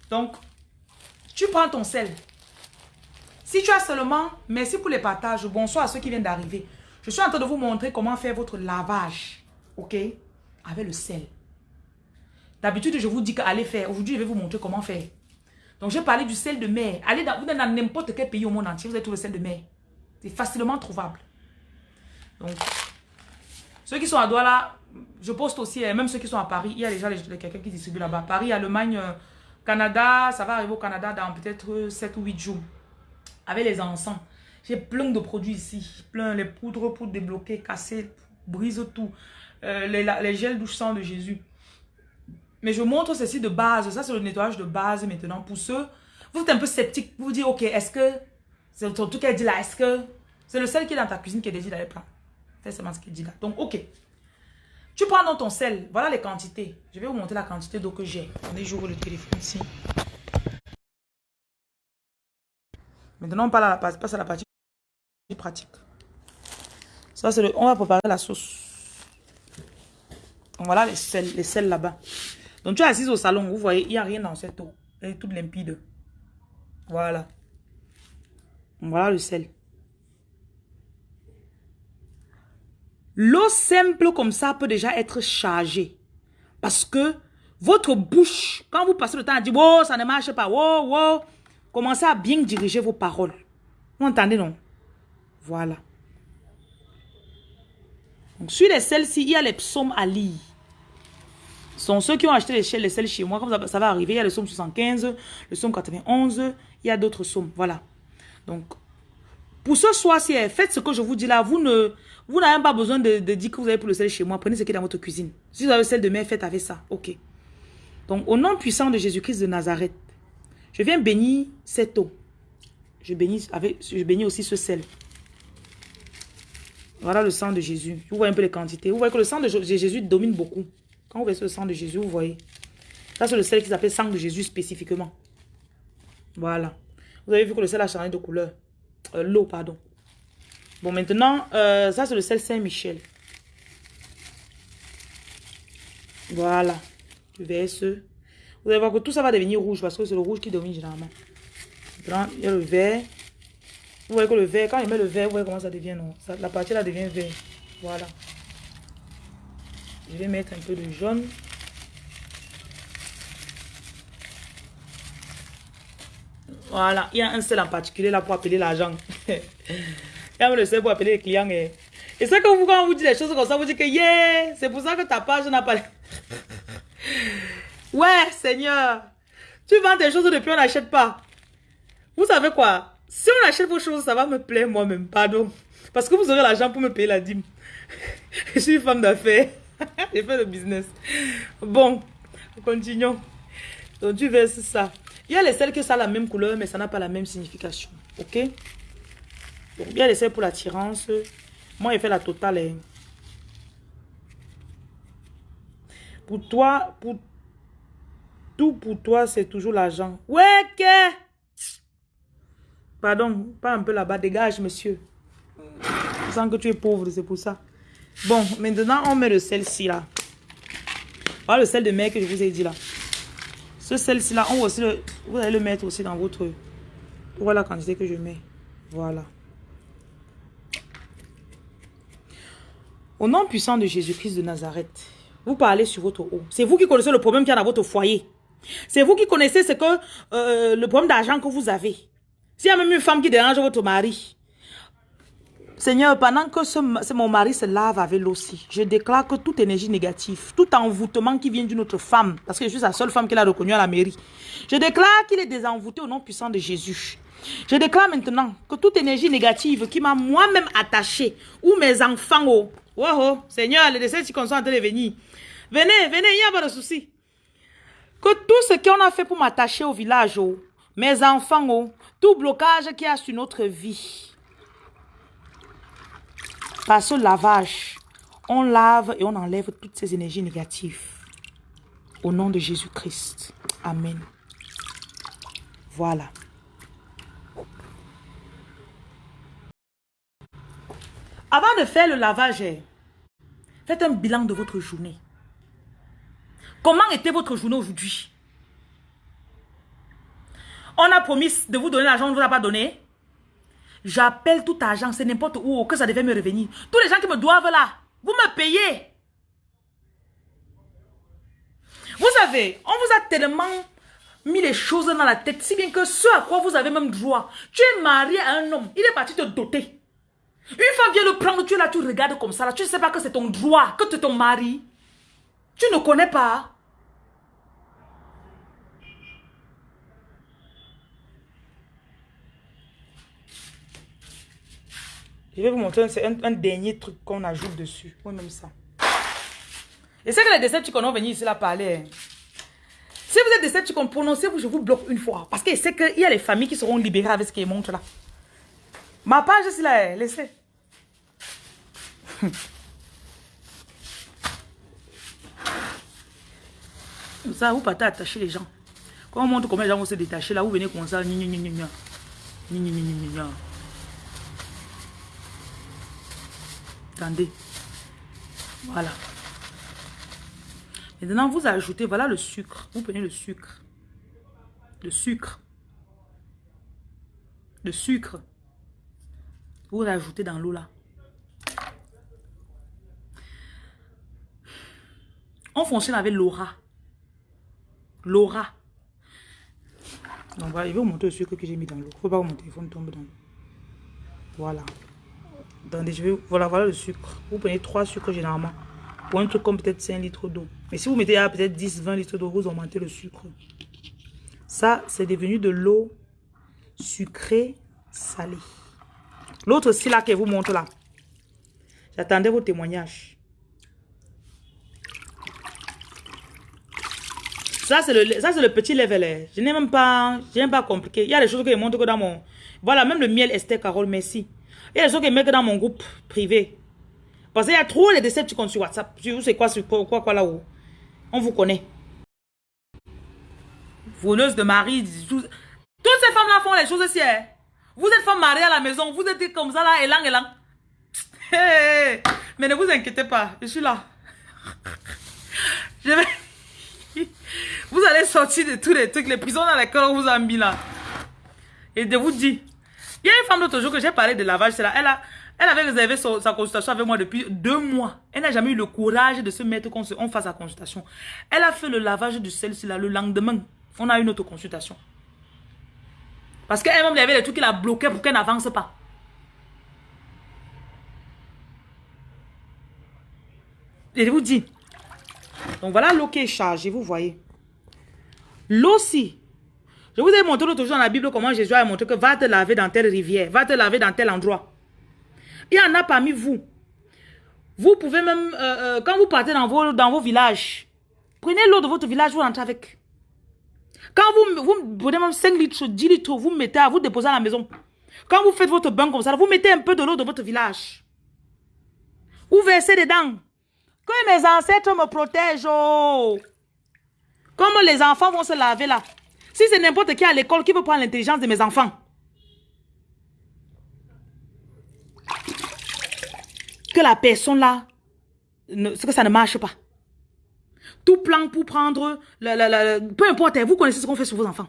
Donc, tu prends ton sel. Si tu as seulement, merci pour les partages, bonsoir à ceux qui viennent d'arriver. Je suis en train de vous montrer comment faire votre lavage. OK? Avec le sel. D'habitude, je vous dis qu'allez faire. Aujourd'hui, je vais vous montrer comment faire. Donc, j'ai parlé du sel de mer. Allez dans, n'importe quel pays au monde entier, vous avez tout le sel de mer. C'est facilement trouvable. Donc, ceux qui sont à Douala, je poste aussi, hein, même ceux qui sont à Paris, il y a déjà quelqu'un qui distribue là-bas. Paris, Allemagne, euh, Canada, ça va arriver au Canada dans peut-être 7 ou 8 jours. Avec les encens. J'ai plein de produits ici. Plein, les poudres pour débloquer, casser, brise tout. Euh, les, gels douche sang de Jésus. Mais je montre ceci de base. Ça, c'est le nettoyage de base maintenant. Pour ceux, vous êtes un peu sceptique. Vous dites, ok, est-ce que, c'est tout qu'elle dit là, est-ce que c'est le sel qui est dans ta cuisine qui est dans les plats c'est seulement ce qu'il dit là. Donc, ok. Tu prends dans ton sel. Voilà les quantités. Je vais vous montrer la quantité d'eau que j'ai. Attendez, j'ouvre le téléphone ici. Maintenant, on passe à la partie pratique. Ça, c'est. On va préparer la sauce. voilà les sels, les sels là-bas. Donc, tu es assise au salon. Vous voyez, il n'y a rien dans cette eau. Elle est toute limpide. Voilà. Voilà le sel. L'eau simple comme ça peut déjà être chargée. Parce que votre bouche, quand vous passez le temps à dire, oh, ça ne marche pas, oh, oh, commencez à bien diriger vos paroles. Vous entendez, non? Voilà. Donc, sur les celles-ci, il y a les psaumes à lire. Ce sont ceux qui ont acheté les, les selles chez moi, comme ça va arriver. Il y a le psaume 75, le psaume 91, il y a d'autres psaumes. Voilà. Donc, pour ce soir-ci, faites ce que je vous dis là. Vous ne, vous n'avez pas besoin de, dire que vous avez pour le sel chez moi. Prenez ce qui est dans votre cuisine. Si vous avez le sel de mer, faites avec ça. Ok. Donc, au nom puissant de Jésus-Christ de Nazareth, je viens bénir cette eau. Je bénis, avec, je bénis aussi ce sel. Voilà le sang de Jésus. Vous voyez un peu les quantités. Vous voyez que le sang de Jésus domine beaucoup. Quand vous voyez le sang de Jésus, vous voyez. Ça, c'est le sel qui s'appelle sang de Jésus spécifiquement. Voilà. Vous avez vu que le sel a changé de couleur. Euh, l'eau, pardon. Bon, maintenant, euh, ça c'est le sel Saint-Michel. Voilà. Je verse. Vous allez voir que tout ça va devenir rouge parce que c'est le rouge qui domine généralement. Il y a le vert. Vous voyez que le vert, quand il met le vert, vous voyez comment ça devient, non? La partie là devient vert. Voilà. Je vais mettre un peu de jaune. Voilà, il y a un sel en particulier là pour appeler l'argent. A le sel pour appeler les clients. Et, et c'est que vous, quand on vous dit des choses comme ça, vous dites que yeah, c'est pour ça que ta page n'a pas... ouais, Seigneur, tu vends des choses depuis on n'achète pas. Vous savez quoi? Si on achète vos choses, ça va me plaire moi-même, pardon. Parce que vous aurez l'argent pour me payer la dîme. Je suis femme d'affaires. J'ai fait le business. Bon, continuons. Donc tu verses ça. Il y a les sels que ça a la même couleur, mais ça n'a pas la même signification. Ok? Donc, il les sels pour l'attirance. Moi, j'ai fait la totale. Hein. Pour toi, pour tout pour toi, c'est toujours l'argent. Ouais, que? Pardon, pas un peu là-bas. Dégage, monsieur. Je sens que tu es pauvre, c'est pour ça. Bon, maintenant, on met le sel-ci là. Voilà le sel de mer que je vous ai dit là. Ce sel-ci là, on aussi le, vous allez le mettre aussi dans votre... Voilà la quantité que je mets. Voilà. Au nom puissant de Jésus-Christ de Nazareth, vous parlez sur votre eau. C'est vous qui connaissez le problème qu'il y a dans votre foyer. C'est vous qui connaissez ce que euh, le problème d'argent que vous avez. S'il y a même une femme qui dérange votre mari, Seigneur, pendant que ce, mon mari se lave avec l'eau aussi, je déclare que toute énergie négative, tout envoûtement qui vient d'une autre femme, parce que je suis la seule femme qu'elle a reconnue à la mairie, je déclare qu'il est désenvoûté au nom puissant de Jésus. Je déclare maintenant que toute énergie négative qui m'a moi-même attachée, ou mes enfants, oh, oh, oh Seigneur, les décès qui sont en train de venir. Venez, venez, il n'y a pas de souci. Que tout ce qu'on a fait pour m'attacher au village, oh, mes enfants, oh, tout blocage qu'il y a sur notre vie, par ce lavage, on lave et on enlève toutes ces énergies négatives. Au nom de Jésus-Christ. Amen. Voilà. Avant de faire le lavage, faites un bilan de votre journée. Comment était votre journée aujourd'hui? On a promis de vous donner l'argent, on ne vous a pas donné. J'appelle tout argent, c'est n'importe où, que ça devait me revenir. Tous les gens qui me doivent là, vous me payez. Vous savez, on vous a tellement mis les choses dans la tête, si bien que ce à quoi vous avez même droit, tu es marié à un homme, il est parti te doter. Une femme vient le prendre, tu es là, tu regardes comme ça, là, tu ne sais pas que c'est ton droit, que c'est ton mari. Tu ne connais pas. Je vais vous montrer c'est un, dernier truc qu'on ajoute dessus. Oui, même ça. Et c'est que les Decepticons vont venir ici là parler. Hein. Si vous êtes Decepticons, prononcez-vous, je vous bloque une fois. Parce que c'est qu'il y a les familles qui seront libérées avec ce qu'ils montrent là. Ma page, c'est là, laissez. Ça, vous partez attacher les gens. Quand on montre comment les gens vont se détacher, là, vous venez comme ça. Attendez. Voilà. Maintenant, vous ajoutez, voilà le sucre. Vous prenez le sucre. Le sucre. Le sucre. Vous rajoutez dans l'eau là. On fonctionne avec l'aura. L'aura. Donc voilà, je vais vous le sucre que j'ai mis dans l'eau. Faut pas que mon téléphone tombe dans. Voilà. Attendez, je vais... Voilà, voilà le sucre. Vous prenez 3 sucres généralement. Pour un truc comme peut-être 5 litres d'eau. Mais si vous mettez peut-être 10, 20 litres d'eau, vous augmentez le sucre. Ça, c'est devenu de l'eau sucrée salée. L'autre aussi là que vous montre là. J'attendais vos témoignages. Ça, c'est le, le petit level. Hein. Je n'ai même pas, je pas compliqué. Il y a des choses que je montre que dans mon... Voilà, même le miel Esther Carole, merci. Il y a des gens qui mettent dans mon groupe privé. Parce qu'il y a trop décès comptes sur WhatsApp. Je sais quoi, quoi, quoi, quoi là-haut. On vous connaît. Voleuse de mari. Toutes ces femmes-là font les choses aussi. Hein. Vous êtes femme mariée à la maison. Vous êtes comme ça là, élan, élan. Mais ne vous inquiétez pas. Je suis là. Je vais... Vous allez sortir de tous les trucs, les prisons dans lesquelles on vous a mis là. Et de vous dire, il y a une femme l'autre jour que j'ai parlé de lavage, c'est là. Elle, a, elle avait réservé sa consultation avec moi depuis deux mois. Elle n'a jamais eu le courage de se mettre qu'on on fasse la consultation. Elle a fait le lavage de celle-ci là le lendemain. On a eu une autre consultation. Parce qu'elle-même, il y avait des trucs qui la bloquaient pour qu'elle n'avance pas. Et je vous dis. Donc voilà l'eau qui est chargée, vous voyez. L'eau aussi, je vous ai montré l'autre jour dans la Bible comment Jésus a montré que va te laver dans telle rivière, va te laver dans tel endroit. Il y en a parmi vous. Vous pouvez même, euh, euh, quand vous partez dans vos, dans vos villages, prenez l'eau de votre village, vous rentrez avec. Quand vous, vous prenez même 5 litres, 10 litres, vous mettez à vous déposer à la maison. Quand vous faites votre bain comme ça, vous mettez un peu de l'eau de votre village. Vous versez dedans. Que mes ancêtres me protègent. Oh. Comme les enfants vont se laver là. Si c'est n'importe qui à l'école qui veut prendre l'intelligence de mes enfants. Que la personne là, ne, que ça ne marche pas. Tout plan pour prendre, la, la, la, peu importe, vous connaissez ce qu'on fait sur vos enfants.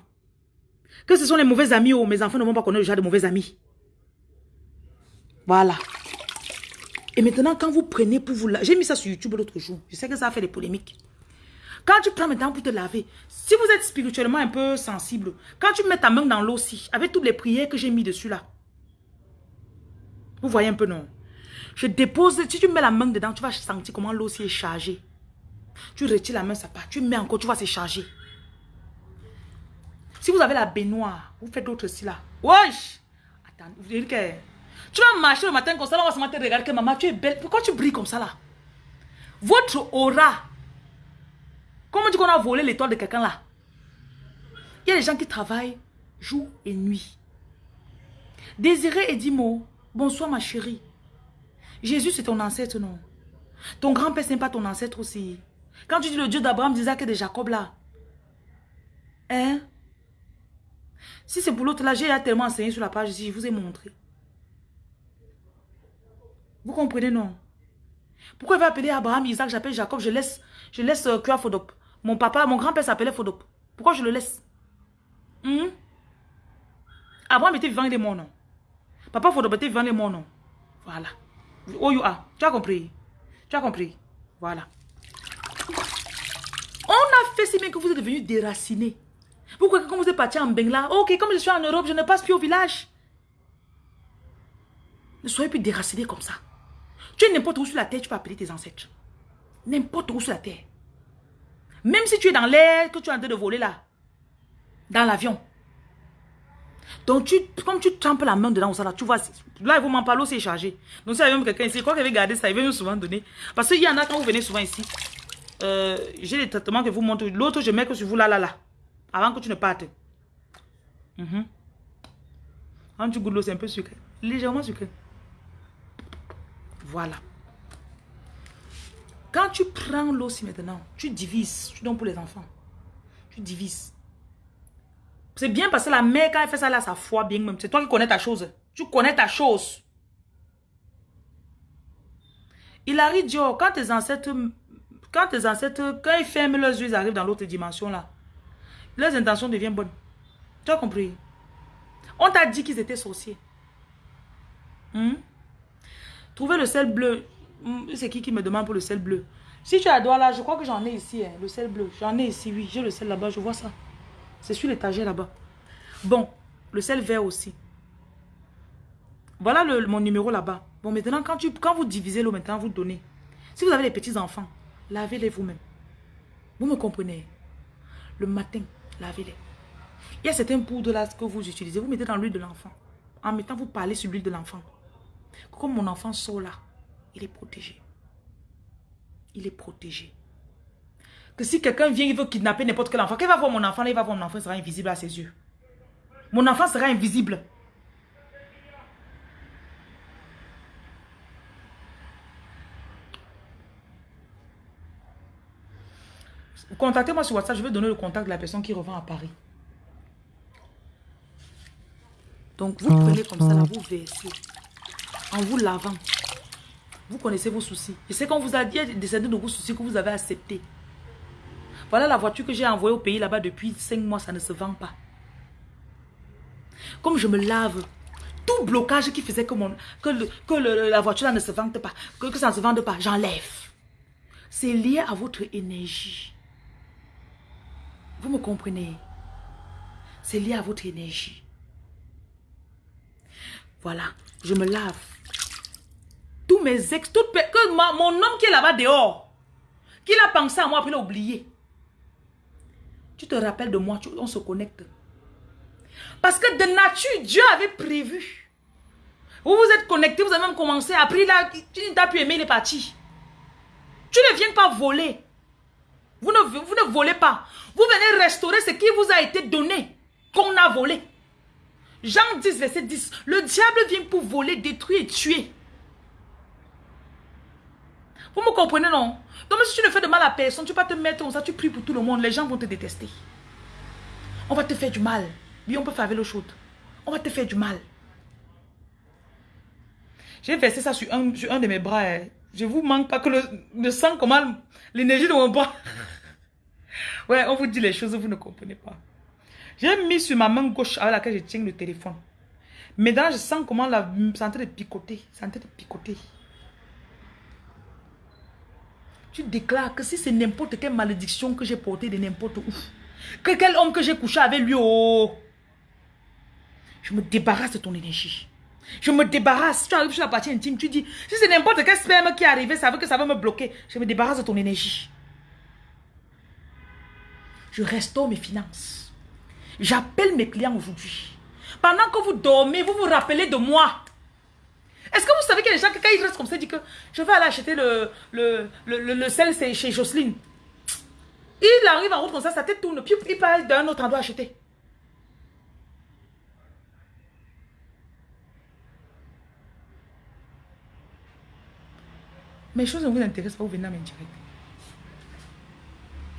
Que ce sont les mauvais amis ou mes enfants ne vont pas connaître le genre de mauvais amis. Voilà. Et maintenant, quand vous prenez pour vous... J'ai mis ça sur YouTube l'autre jour. Je sais que ça a fait des polémiques. Quand tu prends maintenant pour te laver, si vous êtes spirituellement un peu sensible, quand tu mets ta main dans l'eau aussi, avec toutes les prières que j'ai mis dessus là, vous voyez un peu non? Je dépose, si tu mets la main dedans, tu vas sentir comment l'eau est chargée. Tu retires la main, ça part. Tu mets encore, tu vas se charger. Si vous avez la baignoire, vous faites d'autres aussi là. Wesh Attends, vous dites que... Tu vas marcher le matin comme ça, on va se regarder que maman, tu es belle. Pourquoi tu brilles comme ça là? Votre aura. Comment tu qu'on a volé l'étoile de quelqu'un là? Il y a des gens qui travaillent jour et nuit. Désiré et Dimo, bonsoir ma chérie. Jésus c'est ton ancêtre non? Ton grand-père c'est pas ton ancêtre aussi. Quand tu dis le Dieu d'Abraham, d'Isaac et de Jacob là. Hein? Si c'est pour l'autre là, j'ai tellement enseigné sur la page ici, je vous ai montré. Vous comprenez, non? Pourquoi il va appeler Abraham, Isaac, j'appelle Jacob, je laisse, je laisse euh, Fodop. Mon papa, mon grand-père s'appelait Fodop. Pourquoi je le laisse? Hmm? Abraham était vivant, il est mort, non Papa Fodop était vivant, il est mort, non Voilà. Oh, you are. Tu as compris? Tu as compris? Voilà. On a fait si bien que vous êtes devenu déraciné. Pourquoi quand vous êtes parti en Bengla, ok, comme je suis en Europe, je ne passe plus au village. Ne soyez plus déraciné comme ça. Tu es n'importe où sur la terre, tu peux appeler tes ancêtres. N'importe où sur la terre. Même si tu es dans l'air, que tu es en train de voler là. Dans l'avion. Donc, tu, comme tu trempes la main dedans, là, tu vois, là, il vous m'en parler, c'est chargé. Donc, si il y avait même quelqu'un ici, crois qu'il avait gardé ça, il veut souvent donner. Parce qu'il y en a, quand vous venez souvent ici, euh, j'ai les traitements que vous montre. L'autre, je mets que sur vous là, là, là. Avant que tu ne partes. Mm Quand tu goûtes l'eau, c'est un peu sucré. Légèrement sucré. Voilà. Quand tu prends l'eau aussi maintenant, tu divises. Tu donnes pour les enfants. Tu divises. C'est bien parce que la mère, quand elle fait ça là, ça foi bien même. C'est toi qui connais ta chose. Tu connais ta chose. Il arrive, Dieu, quand tes ancêtres, quand tes ancêtres, quand ils ferment leurs yeux, ils arrivent dans l'autre dimension là, leurs intentions deviennent bonnes. Tu as compris? On t'a dit qu'ils étaient sorciers. Hmm? Trouvez le sel bleu. Hmm, c'est qui qui me demande pour le sel bleu? Si tu as doigt là, je crois que j'en ai ici, hein, le sel bleu. J'en ai ici, oui. J'ai le sel là-bas, je vois ça. C'est sur l'étagère là-bas. Bon, le sel vert aussi. Voilà mon numéro là-bas. Bon, maintenant, quand, tu, quand vous divisez l'eau, maintenant, vous donnez. Si vous avez des petits-enfants, lavez-les vous-même. Vous me comprenez? Le matin, lavez-les. Il y a certaines poudres que vous utilisez. Vous mettez dans l'huile de l'enfant. En mettant, vous parlez sur l'huile de l'enfant. Comme mon enfant sort là, il est protégé. Il est protégé. Que si quelqu'un vient, il veut kidnapper n'importe quel enfant, qu'il va voir mon enfant, il va voir mon enfant, il sera invisible à ses yeux. Mon enfant sera invisible. Contactez-moi sur WhatsApp, je vais donner le contact de la personne qui revend à Paris. Donc, vous prenez comme ça, là, vous versez en vous lavant. Vous connaissez vos soucis. Je sais qu'on vous a dit descendre de vos soucis que vous avez accepté. Voilà la voiture que j'ai envoyée au pays là-bas depuis 5 mois, ça ne se vend pas. Comme je me lave, tout blocage qui faisait que, mon, que, la voiture là ne se vende pas, que, que ça ne se vende pas, j'enlève. C'est lié à votre énergie. Vous me comprenez? C'est lié à votre énergie. Voilà, je me lave tous mes ex, toutes, que mon homme qui est là-bas dehors, qu'il a pensé à moi, après il a oublié. Tu te rappelles de moi, on se connecte. Parce que de nature, Dieu avait prévu. Vous vous êtes connecté, vous avez même commencé, après là, tu n'as plus aimé, il est parti. Tu ne viens pas voler. Vous ne, vous ne volez pas. Vous venez restaurer ce qui vous a été donné, qu'on a volé. Jean 10, verset 10. Le diable vient pour voler, détruire et tuer. Vous me comprenez, non? Donc, si tu ne fais de mal à personne, tu vas te mettre comme ça, tu pries pour tout le monde, les gens vont te détester. On va te faire du mal. Oui, on peut faire avec l'eau chaude. On va te faire du mal. J'ai versé ça sur un, sur un de mes bras. Hein. Je vous manque pas que le, sang, comment l'énergie de mon bras. ouais, on vous dit les choses, vous ne comprenez pas. J'ai mis sur ma main gauche avec laquelle je tiens le téléphone. Maintenant, je sens comment la, c'est de picoter. De picoter. Tu déclares que si c'est n'importe quelle malédiction que j'ai portée de n'importe où, que quel homme que j'ai couché avec lui, oh, je me débarrasse de ton énergie. Je me débarrasse. Tu arrives sur la partie intime, tu dis, si c'est n'importe quel sperme qui est arrivé, ça veut que ça va me bloquer. Je me débarrasse de ton énergie. Je restaure mes finances. J'appelle mes clients aujourd'hui. Pendant que vous dormez, vous vous rappelez de moi. Est-ce que vous savez que les gens, quand ils restent comme ça, disent que je vais aller acheter le, le, le, le, sel chez Jocelyne. Il arrive en route comme ça, sa tête tourne, puis il parle d'un autre endroit acheter. Mes choses ne vous intéressent pas, vous venez à m'indirer.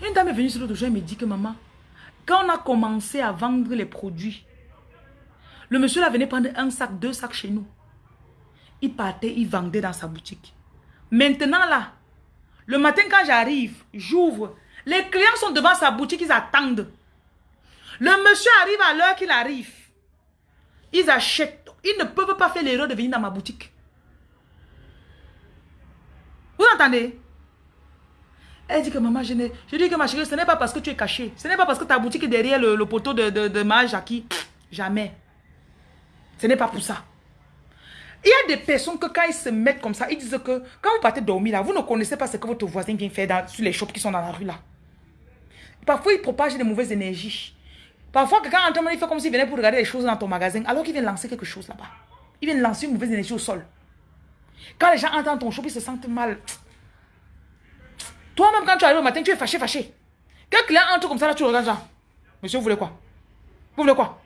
Une dame est venue sur l'autre jour et me dit que maman, quand on a commencé à vendre les produits, le monsieur là venait prendre un sac, deux sacs chez nous. Il partait, il vendait dans sa boutique. Maintenant là, le matin quand j'arrive, j'ouvre. Les clients sont devant sa boutique, ils attendent. Le monsieur arrive à l'heure qu'il arrive. Ils achètent. Ils ne peuvent pas faire l'erreur de venir dans ma boutique. Vous entendez? Elle dit que maman, je, je dis que ma chérie, ce n'est pas parce que tu es caché. Ce n'est pas parce que ta boutique est derrière le, poteau de, de, de ma Jackie. Jamais. Ce n'est pas pour ça. Il y a des personnes que quand ils se mettent comme ça, ils disent que quand vous partez dormir là, vous ne connaissez pas ce que votre voisin vient faire dans, sur les shops qui sont dans la rue là. Parfois, ils propagent des mauvaises énergies. Parfois, quelqu'un entend, il fait comme s'il venait pour regarder les choses dans ton magasin, alors qu'il vient lancer quelque chose là-bas. Il vient lancer une mauvaise énergie au sol. Quand les gens entendent ton shop, ils se sentent mal. Toi-même, quand tu arrives au matin, tu es fâché, fâché. Quand client entre comme ça, là, tu regardes ça. Monsieur, vous voulez quoi? Vous voulez quoi?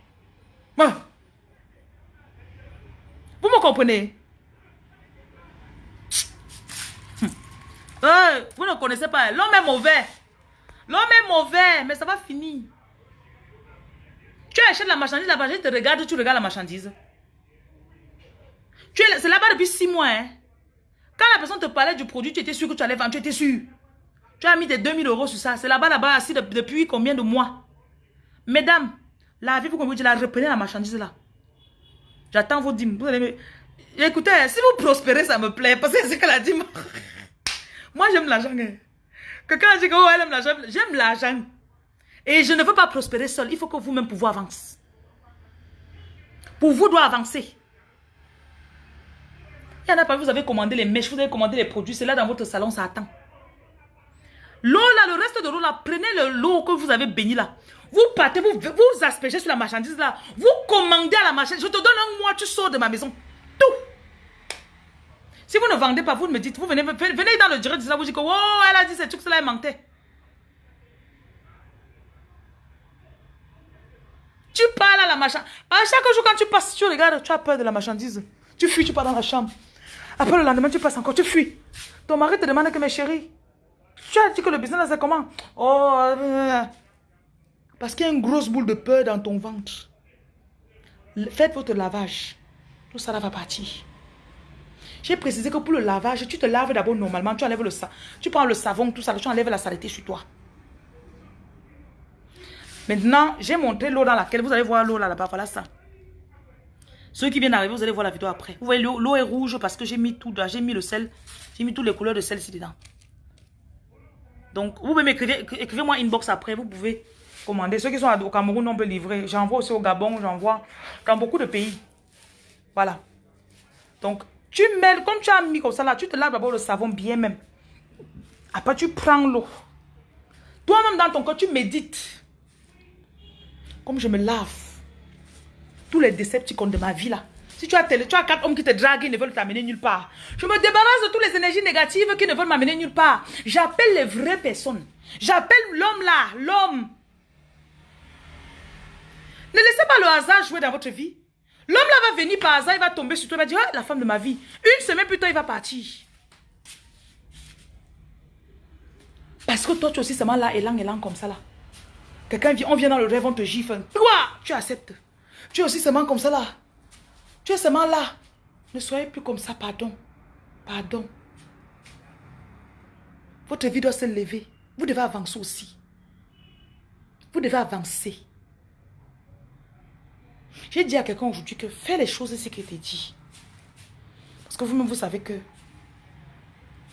Vous me comprenez? Vous ne connaissez pas. L'homme est mauvais. L'homme est mauvais, mais ça va finir. Tu achètes la marchandise, la marchandise te regarde, tu regardes la marchandise. C'est là-bas depuis six mois. Hein. Quand la personne te parlait du produit, tu étais sûr que tu allais vendre, tu étais sûr. Tu as mis tes 2000 euros sur ça. C'est là-bas, là-bas, assis depuis combien de mois? Mesdames, la vie, vous comprenez, la reprenez la marchandise là. J'attends vos dîmes. Écoutez, si vous prospérez, ça me plaît. Parce que c'est que la dîme. Moi, j'aime l'argent. Hein. Quelqu'un dit que oh, elle aime l'argent. J'aime l'argent. Et je ne veux pas prospérer seul. Il faut que vous-même vous avancez. Pour vous, doit avancer. Il y en a pas, vous avez commandé les mèches, vous avez commandé les produits, c'est là dans votre salon, ça attend. L'eau là, le reste de l'eau là, prenez le l'eau que vous avez béni là. Vous partez, vous, vous aspergez sur la marchandise là. Vous commandez à la marchandise. Je te donne un mois, tu sors de ma maison. Tout. Si vous ne vendez pas, vous me dites, vous venez, venez dans le direct de ça, vous dites que, oh, elle a dit c'est tout cela, elle mentait. Tu parles à la marchandise. À chaque jour, quand tu passes, tu regardes, tu as peur de la marchandise. Tu fuis, tu pars dans la chambre. Après le lendemain, tu passes encore, tu fuis. Ton mari te demande que mes chéris, tu as dit que le business c'est comment Oh, euh, parce qu'il y a une grosse boule de peur dans ton ventre. Faites votre lavage. Tout ça va partir. J'ai précisé que pour le lavage, tu te laves d'abord normalement, tu enlèves le tu prends le savon, tout ça, tu enlèves la saleté sur toi. Maintenant, j'ai montré l'eau dans laquelle, vous allez voir l'eau là-bas, voilà ça. Ceux qui viennent d'arriver, vous allez voir la vidéo après. Vous voyez, l'eau est rouge parce que j'ai mis tout, j'ai mis le sel, j'ai mis toutes les couleurs de sel ici dedans. Donc, vous pouvez m'écrire, écrivez-moi inbox après, vous pouvez commander. Ceux qui sont au Cameroun, on peut livrer. J'envoie aussi au Gabon, j'envoie dans beaucoup de pays. Voilà. Donc, tu mets, comme tu as mis comme ça là, tu te laves d'abord le savon bien même. Après, tu prends l'eau. Toi-même dans ton corps, tu médites. Comme je me lave tous les décepticons de ma vie là. Si tu as, quatre hommes qui te draguent, ils ne veulent t'amener nulle part. Je me débarrasse de toutes les énergies négatives qui ne veulent m'amener nulle part. J'appelle les vraies personnes. J'appelle l'homme là, l'homme. Ne laissez pas le hasard jouer dans votre vie. L'homme là va venir par hasard, il va tomber sur toi, il va dire, ah, la femme de ma vie. Une semaine plus tard, il va partir. Parce que toi, tu es aussi seulement là, élan, élan, comme ça là. Quelqu'un vient, on vient dans le rêve, on te gifle. Quoi Tu acceptes. Tu es aussi seulement comme ça là. Tu es seulement là. Ne soyez plus comme ça, pardon. Pardon. Votre vie doit se lever. Vous devez avancer aussi. Vous devez avancer. J'ai dit à quelqu'un aujourd'hui que fais les choses ce qu'il t'a dit. Parce que vous-même, vous savez que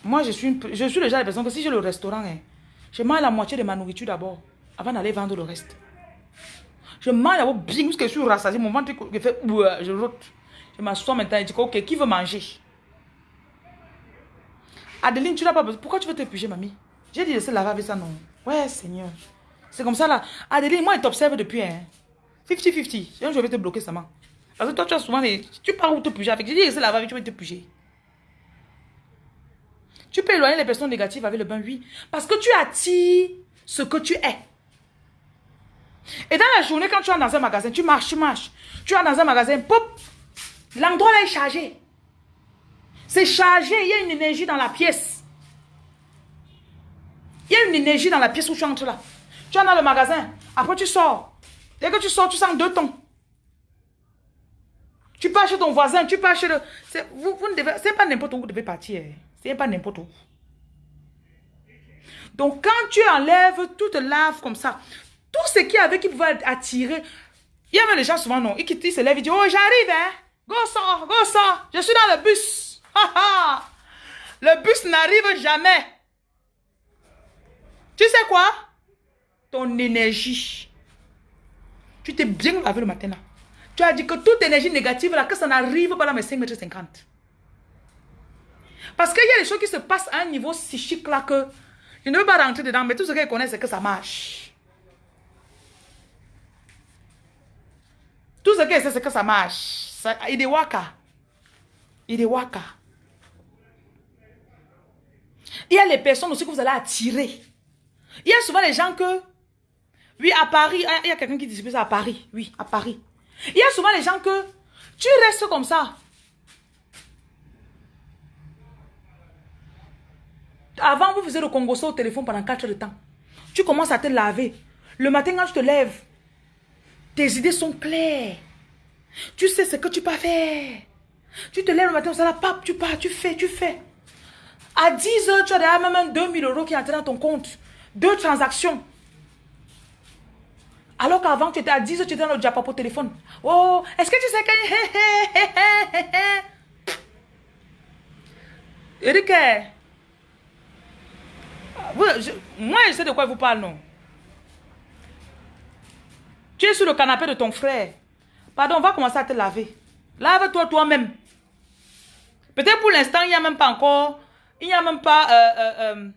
moi, je suis, une, je suis genre de personne que si j'ai le restaurant, hein, je mange la moitié de ma nourriture d'abord avant d'aller vendre le reste. Je mange d'abord bien jusqu'à je suis rassasié. Mon ventre, je fais, je rote. Je m'assois maintenant et je dis, ok, qui veut manger? Adeline, tu n'as pas besoin. Pourquoi tu veux te puger, mamie? J'ai dit de se laver avec ça, non. Ouais, Seigneur. C'est comme ça, là. Adeline, moi, il t'observe depuis, hein. 50-50. Je vais te bloquer ça, Parce que toi, tu as souvent des... Tu pars où te puger avec? J'ai dit de se laver avec, tu veux te puger. Tu peux éloigner les personnes négatives avec le bain, oui. Parce que tu attires ce que tu es. Et dans la journée, quand tu es dans un magasin, tu marches, tu marches. Tu es dans un magasin, pop, l'endroit là est chargé. C'est chargé, il y a une énergie dans la pièce. Il y a une énergie dans la pièce où tu entres là. Tu es dans le magasin, après tu sors. Dès que tu sors, tu sens deux tons. Tu pars chez ton voisin, tu pars chez le... Vous, vous ne pas n'importe où vous devez partir. C'est pas n'importe où. Donc, quand tu enlèves, tout lave comme ça, tout ce qui avait qui pouvait attirer, il y a même les gens souvent, non, ils, ils se lèvent, ils disent, oh, j'arrive, hein, go sort, go sort, je suis dans le bus. le bus n'arrive jamais. Tu sais quoi? Ton énergie. Tu t'es bien lavé le matin là. Tu as dit que toute énergie négative là, que ça n'arrive pas dans mes 5 mètres 50. Parce qu'il y a des choses qui se passent à un niveau psychique là que je ne veux pas rentrer dedans, mais tout ce qu'elle connaît, c'est que ça marche. Tout ce qu'elle sait, c'est que ça marche. Il est waka. Il est waka. Il y a les personnes aussi que vous allez attirer. Il y a souvent des gens que... Oui, à Paris, il y a quelqu'un qui dit ça à Paris. Oui, à Paris. Il y a souvent des gens que tu restes comme ça. Avant, vous faisiez le congosso au téléphone pendant 4 heures de temps. Tu commences à te laver. Le matin, quand tu te lèves, tes idées sont claires. Tu sais ce que tu peux faire. Tu te lèves le matin, ça la pape, tu pars, tu fais, tu fais. À 10 heures, tu as déjà même 2000 euros qui entrent dans ton compte. Deux transactions. Alors qu'avant, tu étais à 10 heures, tu étais dans le diapo au téléphone. Oh, est-ce que tu sais que... Eric, moi, je sais de quoi il vous parle, non? Tu es sur le canapé de ton frère. Pardon, on va commencer à te laver. Lave-toi toi-même. Peut-être pour l'instant, il n'y a même pas encore... Il n'y a même pas... Euh, euh, euh,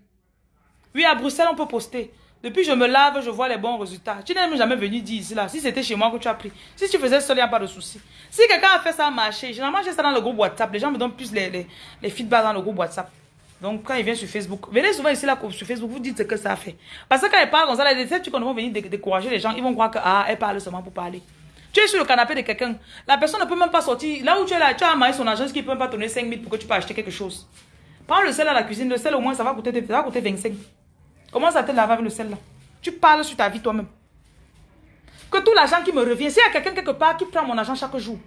oui, à Bruxelles, on peut poster. Depuis je me lave, je vois les bons résultats. Tu n'es même jamais venu dire ici, là. Si c'était chez moi que tu as pris. Si tu faisais seul, il n'y a pas de souci. Si quelqu'un a fait ça marcher, généralement, j'ai ça dans le groupe WhatsApp. Les gens me donnent plus les, les, feedbacks dans le groupe WhatsApp. Donc, quand il vient sur Facebook, venez souvent ici là, sur Facebook, vous dites ce que ça fait. Parce que quand il parle comme ça, les tu vont venir décourager les gens, ils vont croire que, ah, elle parle seulement pour parler. Tu es sur le canapé de quelqu'un, la personne ne peut même pas sortir. Là où tu es là, tu as marié son agence qui ne peut même pas donner 5 000 pour que tu puisses acheter quelque chose? Prends le sel à la cuisine, le sel au moins, ça va coûter, ça va coûter 25. Comment à te laver avec le sel là? Tu parles sur ta vie toi-même. Que tout l'argent qui me revient, s'il y a quelqu'un quelque part qui prend mon argent chaque jour,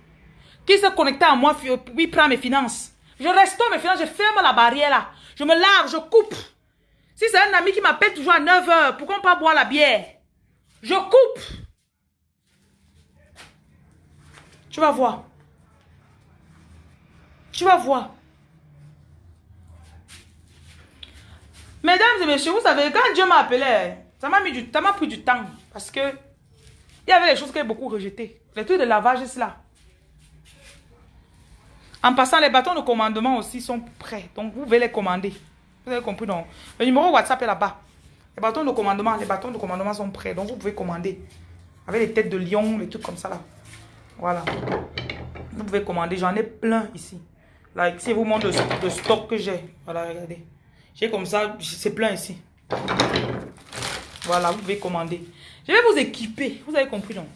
qui se connecte à moi, oui, prend mes finances. Je restaure mes finances, je ferme la barrière là. Je me lave, je coupe. Si c'est un ami qui m'appelle toujours à 9 h pourquoi on pas boire la bière? Je coupe. Tu vas voir. Tu vas voir. Mesdames et messieurs, vous savez, quand Dieu m'a appelé, ça m'a pris du temps. Parce que il y avait des choses que j'ai beaucoup rejetées. Les trucs de lavage, c'est là. En passant, les bâtons de commandement aussi sont prêts. Donc, vous pouvez les commander. Vous avez compris, non Le numéro WhatsApp est là-bas. Les bâtons de commandement, les bâtons de commandement sont prêts. Donc, vous pouvez commander. Avec les têtes de lion, les trucs comme ça, là. Voilà. Vous pouvez commander. J'en ai plein ici. Là, ici, vous montre le, stock que j'ai. Voilà, regardez. J'ai comme ça, c'est plein ici. Voilà, vous pouvez commander. Je vais vous équiper. Vous avez compris, non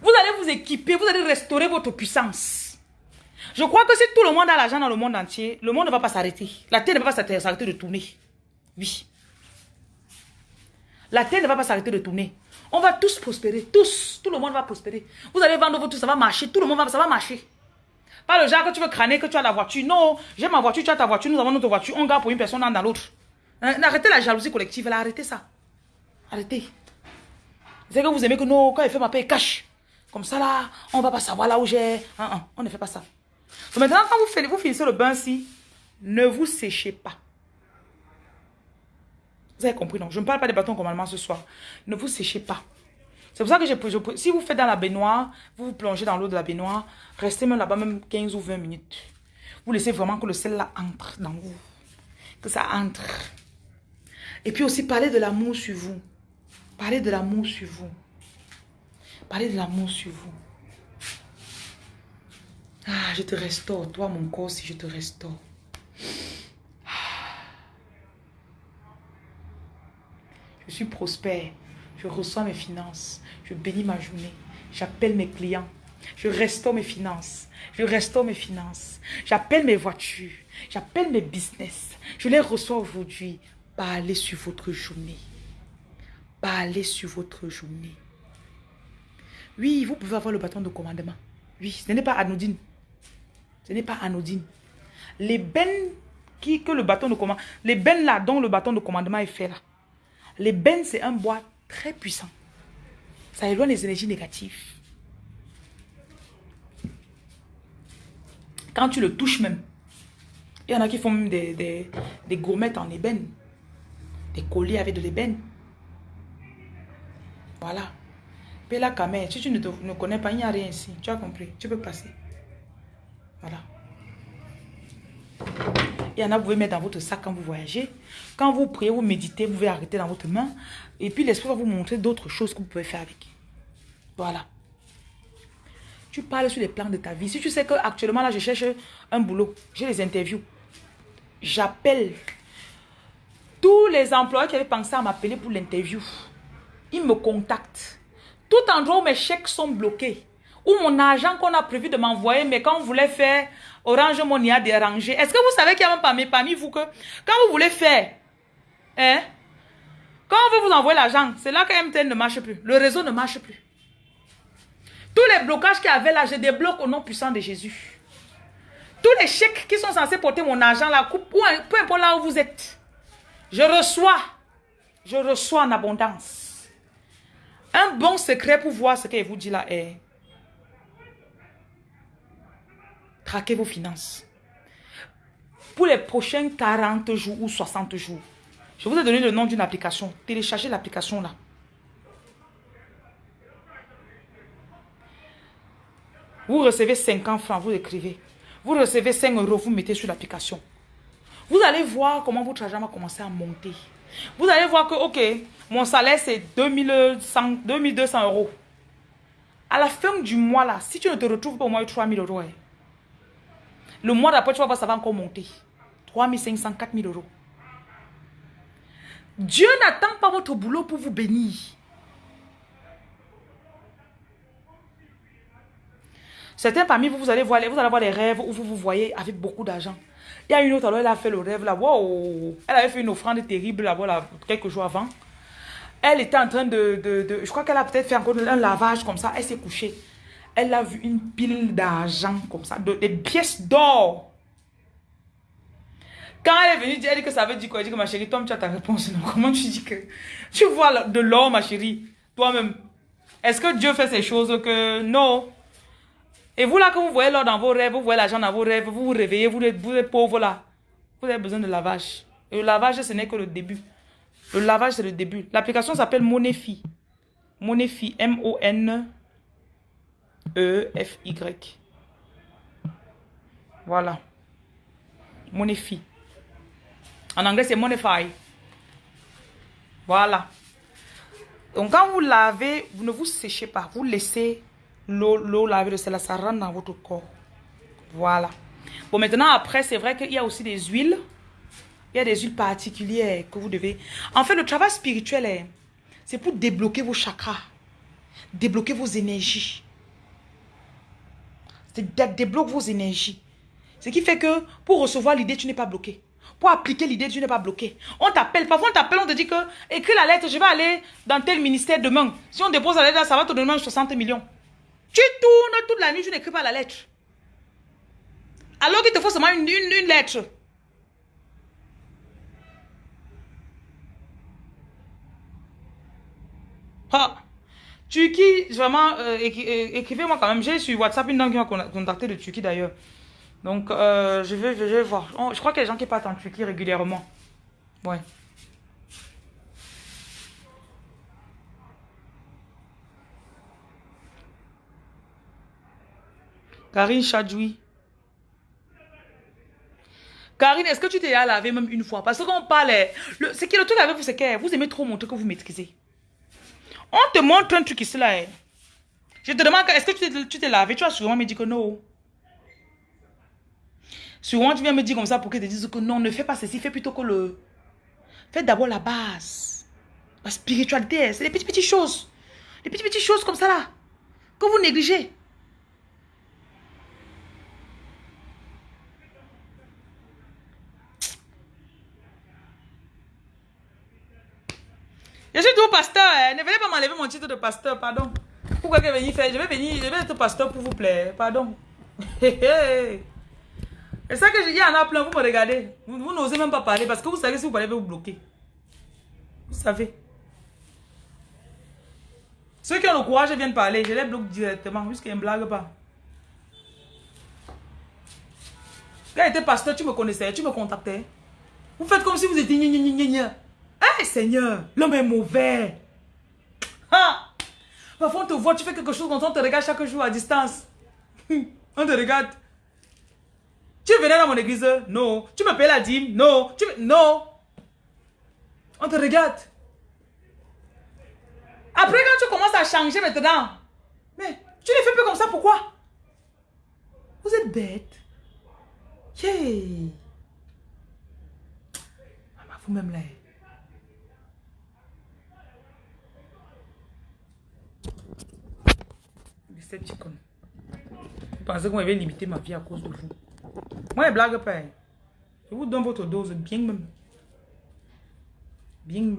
Vous allez vous équiper. Vous allez restaurer votre puissance. Je crois que si tout le monde a l'argent dans le monde entier, le monde ne va pas s'arrêter. La terre ne va pas s'arrêter de tourner. Oui. La terre ne va pas s'arrêter de tourner. On va tous prospérer. Tous. Tout le monde va prospérer. Vous allez vendre votre tout, ça va marcher. Tout le monde va, ça va marcher. Pas le genre que tu veux crâner, que tu as la voiture. Non, j'ai ma voiture, tu as ta voiture, nous avons notre voiture. On garde pour une personne, dans l'autre. Hein, arrêtez la jalousie collective, là, arrêtez ça. Arrêtez. C'est que vous aimez que non, quand il fait ma paix, il cache. Comme ça, là, on va pas savoir là où j'ai. Hein, hein, on ne fait pas ça. maintenant, quand vous, vous finissez le bain-ci, ne vous séchez pas. Vous avez compris, non Je ne parle pas des bâtons commandement ce soir. Ne vous séchez pas. C'est pour ça que je, si vous faites dans la baignoire, vous vous plongez dans l'eau de la baignoire, restez même là-bas même 15 ou 20 minutes. Vous laissez vraiment que le sel là entre dans vous. Que ça entre. Et puis aussi parlez de l'amour sur vous. Parlez de l'amour sur vous. Parlez de l'amour sur vous. Ah, je te restaure, toi mon corps, si je te restaure. Je suis prospère. Je reçois mes finances. Je bénis ma journée. J'appelle mes clients. Je restaure mes finances. Je restaure mes finances. J'appelle mes voitures. J'appelle mes business. Je les reçois aujourd'hui. Parlez sur votre journée. Parlez sur votre journée. Oui, vous pouvez avoir le bâton de commandement. Oui, ce n'est pas anodine. Ce n'est pas anodine. Les bennes qui, que le bâton de commandement, les bennes là dont le bâton de commandement est fait là, bennes, c'est un bois très puissant. Ça éloigne les énergies négatives. Quand tu le touches même, il y en a qui font même des, des, gourmettes en ébène. Des colliers avec de l'ébène. Voilà. Quand même, si tu ne, ne connais pas, il n'y a rien ici. Tu as compris. Tu peux passer. Voilà. Il y en a, vous pouvez mettre dans votre sac quand vous voyagez. Quand vous priez, vous méditez, vous pouvez arrêter dans votre main. Et puis l'esprit va vous montrer d'autres choses que vous pouvez faire avec. Voilà. Tu parles sur les plans de ta vie. Si tu sais qu'actuellement, là, je cherche un boulot, j'ai les interviews. J'appelle tous les employés qui avaient pensé à m'appeler pour l'interview. Ils me contactent. Tout endroit où mes chèques sont bloqués, ou mon argent qu'on a prévu de m'envoyer, mais quand on voulait faire Orange Money a dérangé. Est-ce que vous savez qu'il y a même parmi, parmi vous que quand vous voulez faire, hein, quand on veut vous envoyer l'argent, c'est là que MTN ne marche plus. Le réseau ne marche plus. Tous les blocages qu'il y avait là, je débloque au nom puissant de Jésus. Tous les chèques qui sont censés porter mon argent là, peu importe là où vous êtes, je reçois, je reçois en abondance. Un bon secret pour voir ce qu'il vous dit là est traquez vos finances. Pour les prochains 40 jours ou 60 jours, je vous ai donné le nom d'une application. Téléchargez l'application là. Vous recevez 50 francs, vous écrivez. Vous recevez 5 euros, vous mettez sur l'application. Vous allez voir comment votre argent va commencer à monter. Vous allez voir que, ok, mon salaire c'est 2200 euros. À la fin du mois là, si tu ne te retrouves pas au moins 3000 euros, hein, le mois d'après, tu vas voir, ça va encore monter. 3 500, 4 000 euros. Dieu n'attend pas votre boulot pour vous bénir. Certains parmi vous, vous allez voir, vous allez avoir des rêves où vous vous voyez avec beaucoup d'argent. Il y a une autre, alors elle a fait le rêve là, wow, elle avait fait une offrande terrible là, voilà, quelques jours avant. Elle était en train de, de je crois qu'elle a peut-être fait encore un lavage comme ça, elle s'est couchée elle a vu une pile d'argent comme ça, de, des pièces d'or. Quand elle est venue dire, elle dit que ça veut dire quoi? Elle dit que ma chérie, toi, tu as ta réponse. Non, comment tu dis que? Tu vois de l'or, ma chérie, toi-même Est-ce que Dieu fait ces choses que non? Et vous là, que vous voyez l'or dans vos rêves, vous voyez l'argent dans vos rêves, vous vous réveillez, vous êtes, vous pauvre là. Vous avez besoin de lavage. Et le lavage, ce n'est que le début. Le lavage, c'est le début. L'application s'appelle Monefi. Monefi, M-O-N. E-F-Y. Voilà. Monify. En anglais, c'est Monify. Voilà. Donc, quand vous lavez, vous ne vous séchez pas. Vous laissez l'eau laver de cela, ça rentre dans votre corps. Voilà. Bon, maintenant, après, c'est vrai qu'il y a aussi des huiles. Il y a des huiles particulières que vous devez... En fait, le travail spirituel, c'est pour débloquer vos chakras. Débloquer vos énergies débloque vos énergies. Ce qui fait que pour recevoir l'idée, tu n'es pas bloqué. Pour appliquer l'idée, tu n'es pas bloqué. On t'appelle, parfois on t'appelle, on te dit que écris la lettre, je vais aller dans tel ministère demain. Si on dépose la lettre, ça va te donner 60 millions. Tu tournes toute la nuit, tu n'écris pas la lettre. Alors qu'il te faut seulement une, une, lettre. Ah. Turquie, vraiment, euh, euh, écrivez-moi quand même. J'ai sur WhatsApp une dame qui m'a contacté de Turquie d'ailleurs. Donc, euh, je, vais, je vais voir. Oh, je crois qu'il y a des gens qui partent en Turquie régulièrement. Ouais. Karine Chadjoui. Karine, est-ce que tu t'es à laver même une fois? Parce qu'on parle, ce qui est le truc avec vous, c'est que vous aimez trop montrer que vous maîtrisez. On te montre un truc ici là. Hein. Je te demande, est-ce que tu t'es lavé Tu vas sûrement me dire que non? Souvent, tu viens me dire comme ça pour que te dise que non, ne fais pas ceci, fais plutôt que le... Fais d'abord la base. La spiritualité, c'est les petites petites choses. Les petites petites choses comme ça là. Que vous négligez. Pasteur. Hein. Ne venez pas m'enlever mon titre de pasteur, pardon. Pourquoi que venir faire Je vais venir, je vais être pasteur pour vous plaire, pardon. Et ça que je dis en plein, vous me regardez. Vous, n'osez même pas parler parce que vous savez si vous parlez, vous bloquer. Vous savez. Ceux qui ont le courage viennent parler, je les bloque directement, puisqu'ils ne blague pas. Quand j'étais pasteur, tu me connaissais, tu me contactais. Vous faites comme si vous étiez Hey Seigneur, l'homme est mauvais. Ah! Parfois on te voit, tu fais quelque chose quand on te regarde chaque jour à distance. on te regarde. Tu venais dans mon église? Non. Tu me payes la dîme? Non. Non. On te regarde. Après, quand tu commences à changer maintenant, mais tu ne fais plus comme ça, pourquoi? Vous êtes bête. Yeah. Vous-même là. Decepticon. Vous pensez que vous m'avez limité ma vie à cause de vous? Moi, je blague pas. Je vous donne votre dose bien même. Bien.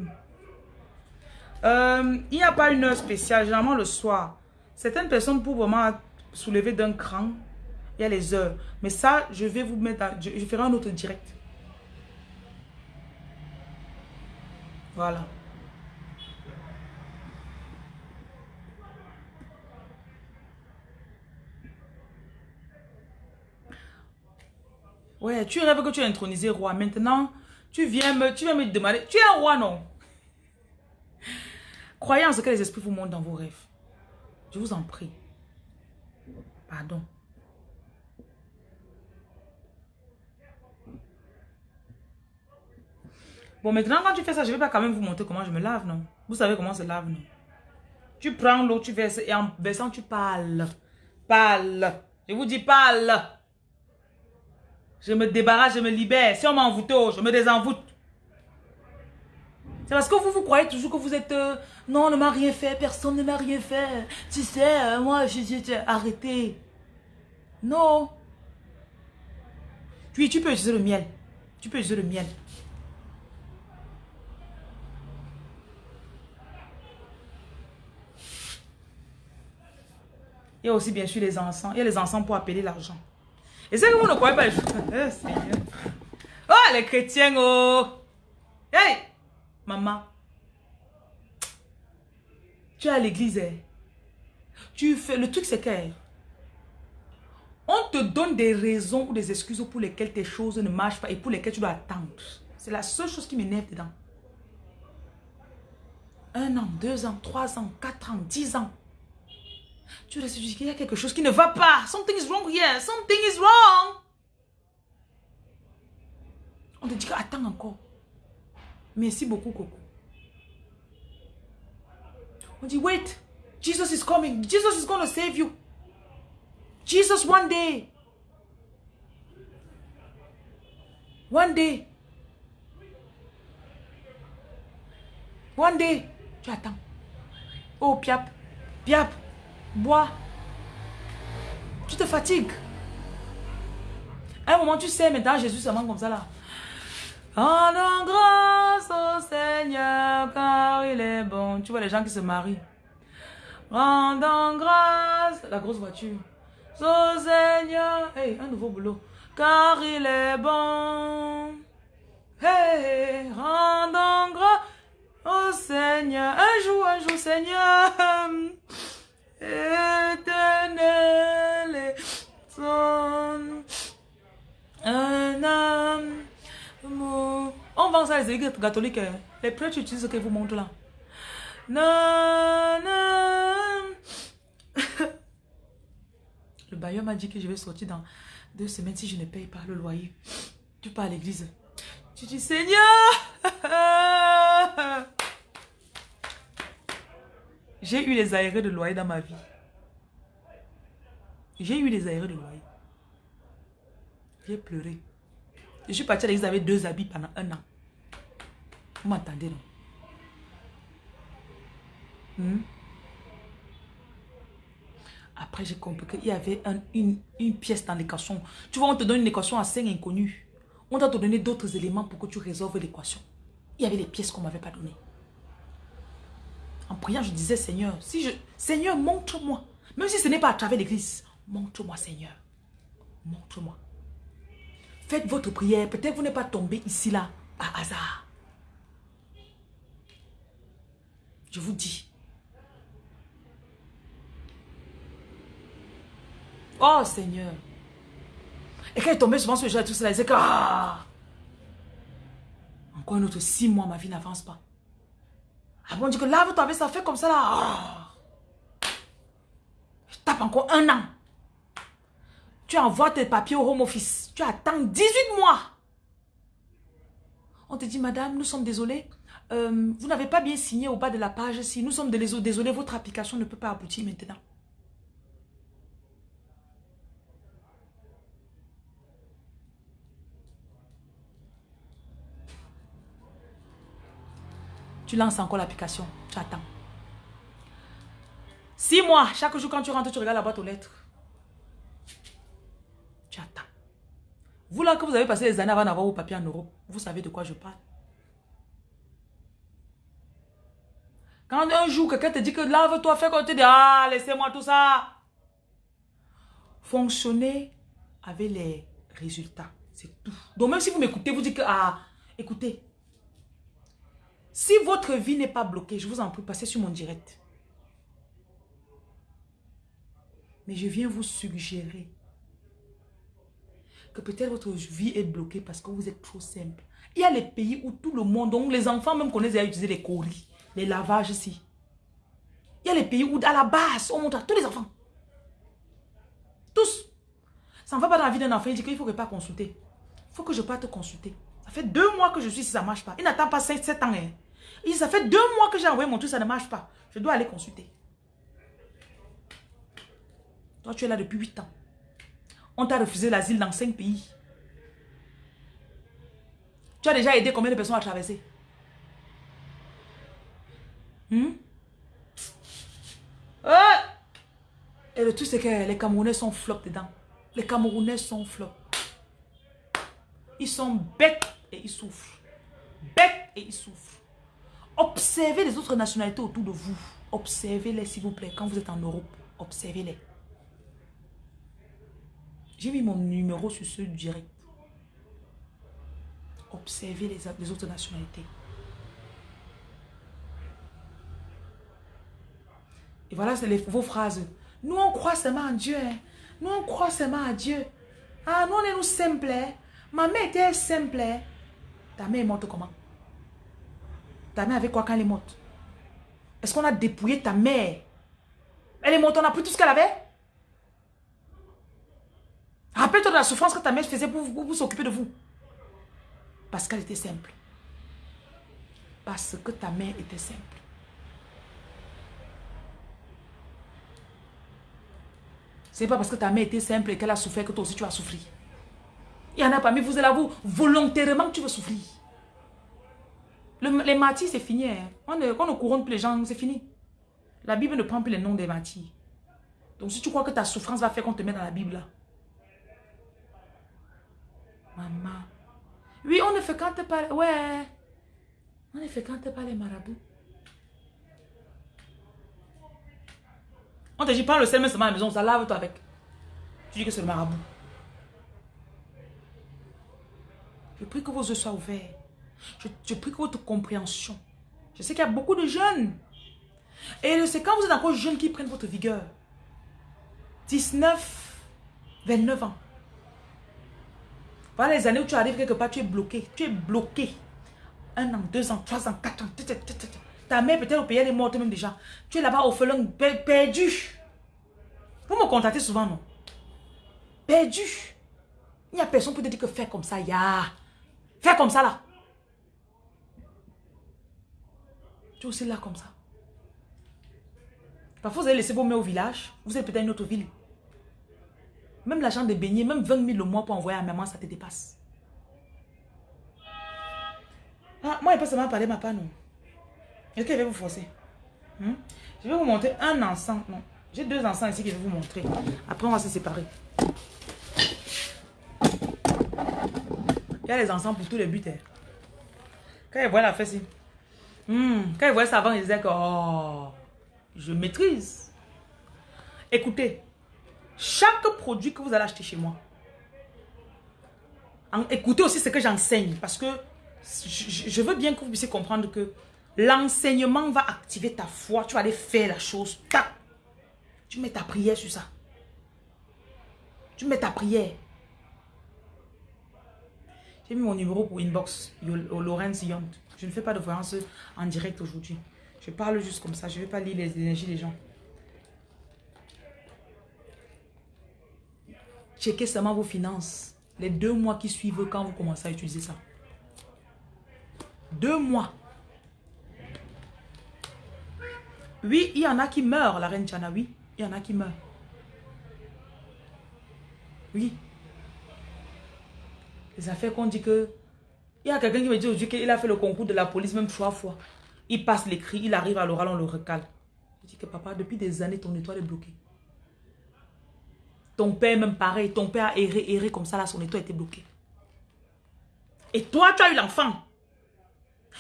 Euh, il n'y a pas une heure spéciale, généralement le soir. Certaines personnes pour vraiment soulever d'un cran, il y a les heures. Mais ça, je vais vous mettre, je ferai un autre direct. Voilà. Ouais, tu rêves que tu es intronisé roi. Maintenant, tu viens me, tu viens me demander. Tu es un roi, non? Croyez en ce que les esprits vous montrent dans vos rêves. Je vous en prie. Pardon. Bon, maintenant, quand tu fais ça, je ne vais pas quand même vous montrer comment je me lave, non? Vous savez comment se lave, non? Tu prends l'eau, tu verses et en versant, tu parles. Parle. Je vous dis parle. Je me débarrasse, je me libère. Si on m'a envoûté, oh, je me désenvoûte. C'est parce que vous, vous croyez toujours que vous êtes... Euh, non, on ne m'a rien fait, personne ne m'a rien fait. Tu sais, euh, moi, je dis, arrêtez. Non. Puis, tu peux utiliser le miel. Tu peux utiliser le miel. Il y a aussi bien sûr les encens. Il y a les encens pour appeler l'argent. Et c'est que vous ne croyez pas les choses. Oh, les chrétiens, oh. Hey, maman. Tu es à l'église. Hein. Tu fais, le truc c'est que on te donne des raisons ou des excuses pour lesquelles tes choses ne marchent pas et pour lesquelles tu dois attendre. C'est la seule chose qui m'énerve dedans. Un an, deux ans, trois ans, quatre ans, dix ans. Tu restes, il y a quelque chose qui ne va pas. Something is wrong here. Something is wrong. On te dit attends encore. Merci beaucoup, Coco. On dit, wait. Jesus is coming. Jesus is going to save you. Jesus one day. One day. One day. Tu attends. Oh, piap. Piap. Bois. Tu te fatigues. À un moment, tu sais, maintenant, Jésus se comme ça là. Rendons grâce au Seigneur car il est bon. Tu vois les gens qui se marient. Rendons grâce. La grosse voiture. Au Seigneur. Hey, un nouveau boulot. car il est bon. Hey, rendons grâce au Seigneur. Un jour, un jour, Seigneur. Éternel amour. On vend ça les églises catholiques. hein. Les prêtres utilisent ce que vous montrent là. Le bailleur m'a dit que je vais sortir dans deux semaines si je ne paye pas le loyer. Tu pars à l'église. Tu dis Seigneur. J'ai eu les aérés de loyer dans ma vie. J'ai eu les aérés de loyer. J'ai pleuré. Je suis partie à l'église avec deux habits pendant un an. Vous m'entendez, non? Hmm? Après, j'ai compris qu'il y avait un- une, une pièce dans l'équation. Tu vois, on te donne une équation à 5 inconnus. On doit te donner d'autres éléments pour que tu résolves l'équation. Il y avait les pièces qu'on ne m'avait pas données. En priant, je disais, Seigneur, si je, Seigneur, montre-moi. Même si ce n'est pas à travers l'église, montre-moi, Seigneur. Montre-moi. Faites votre prière. Peut-être vous n'êtes pas tombé ici, là, par hasard. Je vous dis. Oh Seigneur. Et quand il tombé souvent sur le jeu, tout cela, il disait que... Ah, encore un autre six mois, ma vie n'avance pas. Ah bon, on dit que lave-toi avec ça, fait comme ça là. Ah. Je tape encore un an. Tu envoies tes papiers au home office. Tu attends 18 mois. On te dit, madame, nous sommes désolés. Euh, vous n'avez pas bien signé au bas de la page. Si nous sommes désolés, votre application ne peut pas aboutir maintenant. Tu lances encore l'application. Tu attends. Six mois. Chaque jour, quand tu rentres, tu regardes la boîte aux lettres. Tu attends. Vous là que vous avez passé les années avant d'avoir vos papiers en Europe, vous savez de quoi je parle. Quand un jour, quelqu'un te dit que lave-toi, fais comme tu dis, ah, laissez-moi tout ça. Fonctionner avec les résultats, c'est tout. Donc même si vous m'écoutez, vous dites que, ah, écoutez, si votre vie n'est pas bloquée, je vous en prie, passez sur mon direct. Mais je viens vous suggérer que peut-être votre vie est bloquée parce que vous êtes trop simple. Il y a les pays où tout le monde, donc les enfants même connaissent à utiliser les coris, les lavages ici. Il y a les pays où à la base, on montre tous les enfants. Tous. Ça ne va pas dans la vie d'un enfant, il dit qu'il faut que pas consulter. Il faut que je parte consulter. Ça fait deux mois que je suis si ça ne marche pas. Il n'attend pas 5, 7 ans. Hein. Il ça fait deux mois que j'ai envoyé mon truc, ça ne marche pas. Je dois aller consulter. Toi, tu es là depuis 8 ans. On t'a refusé l'asile dans 5 pays. Tu as déjà aidé combien de personnes à traverser? Hmm? Ah! Et le truc, c'est que les Camerounais sont flop dedans. Les Camerounais sont flop. Ils sont bêtes et ils souffrent. Bêtes et ils souffrent. Observez les autres nationalités autour de vous. Observez-les, s'il vous plaît, quand vous êtes en Europe. Observez-les. J'ai mis mon numéro sur ce direct. Observez les, autres nationalités. Et voilà, les- vos phrases. Nous, on croit seulement en Dieu. hein. Nous, on croit seulement à Dieu. Ah, nous, on est nous simples. hein. Ma mère était simple. hein. Ta mère est morte comment? Ta mère avait quoi quand elle est morte? Est-ce qu'on a dépouillé ta mère? Elle est morte, on a pris tout ce qu'elle avait? Rappelle-toi de la souffrance que ta mère faisait pour, pour- pour s'occuper de vous. Parce qu'elle était simple. Parce que ta mère était simple. C'est pas parce que ta mère était simple et qu'elle a souffert que toi aussi tu as souffert. Il y en a parmi vous et là, vous, volontairement tu veux souffrir. Le- les martyrs, c'est fini. hein. On, ne, on ne couronne plus les gens, c'est fini. La Bible ne prend plus les noms des martyrs. Donc si tu crois que ta souffrance va faire qu'on te met dans la Bible là. Maman. Oui, on ne fréquente pas... Ouais. On ne fréquente pas les marabouts. On te dit, prends le sel, mais seulement à la maison, ça lave-toi avec. Tu dis que c'est le marabout. Je prie que vos yeux soient ouverts. Je, prie que votre compréhension. Je sais qu'il y a beaucoup de jeunes. Et c'est quand vous êtes encore jeunes qui prennent votre vigueur. 19, 29 ans. Voilà les années où tu arrives quelque part, tu es bloqué. Tu es bloqué. Un an, deux ans, trois ans, quatre ans. Ta mère peut-être au pays, elle est morte même déjà. Tu es là-bas au felon, perdu. Vous me contactez souvent, non? Perdu. Il n'y a personne pour te dire que fais comme ça, ya. Fais comme ça, là. Tu es aussi là comme ça. Parfois, vous allez laisser vos mains au village. Vous êtes peut-être une autre ville. Même l'argent de baigner, même 20 000 le mois pour envoyer à maman, ça te dépasse. Ah, moi, il pas seulement parler ma part, non. Est-ce qu'il va vous forcer? Hmm? Je vais vous montrer un ensemble. Non. J'ai deux encens ici que je vais vous montrer. Après, on va se séparer. Il y a les encens pour tous les buts. Hein. Quand ils voient la fesse, hmm, quand ils voient ça avant, ils disaient que oh, je maîtrise. Écoutez, chaque produit que vous allez acheter chez moi, écoutez aussi ce que j'enseigne parce que je, veux bien que vous puissiez comprendre que l'enseignement va activer ta foi. Tu vas aller faire la chose. Tac. Tu mets ta prière sur ça. Tu mets ta prière. J'ai mis mon numéro pour inbox, Lorenz Yont. Je ne fais pas de voyance en direct aujourd'hui. Je parle juste comme ça. Je ne vais pas lire les énergies des gens. Checkez seulement vos finances. Les deux mois qui suivent quand vous commencez à utiliser ça. Deux mois. Oui, il y en a qui meurent, la reine Chana, oui. Il y en a qui meurent. Oui. Les affaires qu'on dit que... Il y a quelqu'un qui me dit aujourd'hui qu'il a fait le concours de la police même trois fois. Il passe l'écrit, il arrive à l'oral, on le recale. Je dis que papa, depuis des années, ton étoile est bloquée. Ton père même pareil, ton père a erré, erré comme ça, là, son étoile était bloquée. Et toi, tu as eu l'enfant.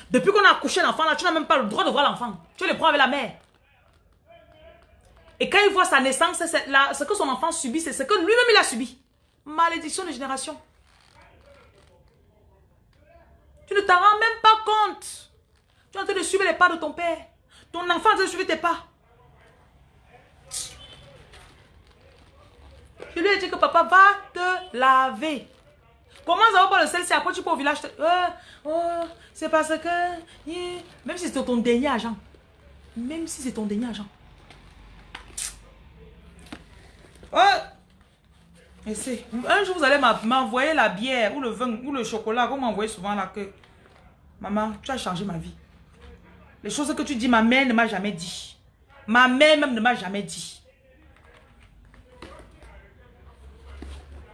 Depuis qu'on a accouché l'enfant, là, tu n'as même pas le droit de voir l'enfant. Tu le prends avec la mère. Et quand il voit sa naissance, ce que son enfant subit, c'est ce que lui-même il a subi. Malédiction de génération. Tu ne t'en rends même pas compte. Tu es en train de suivre les pas de ton père. Ton enfant est en train de suivre tes pas. Je lui ai dit que papa va te laver. Comment ça va pas le sel si après tu peux au village euh, oh, c'est parce que... Même si c'est ton dernier agent. Même si c'est ton dernier agent. Et Un jour, vous allez m'envoyer la bière ou le vin ou le chocolat. Vous m'envoyez souvent là que... Maman, tu as changé ma vie. Les choses que tu dis, ma mère ne m'a jamais dit. Ma mère même ne m'a jamais dit.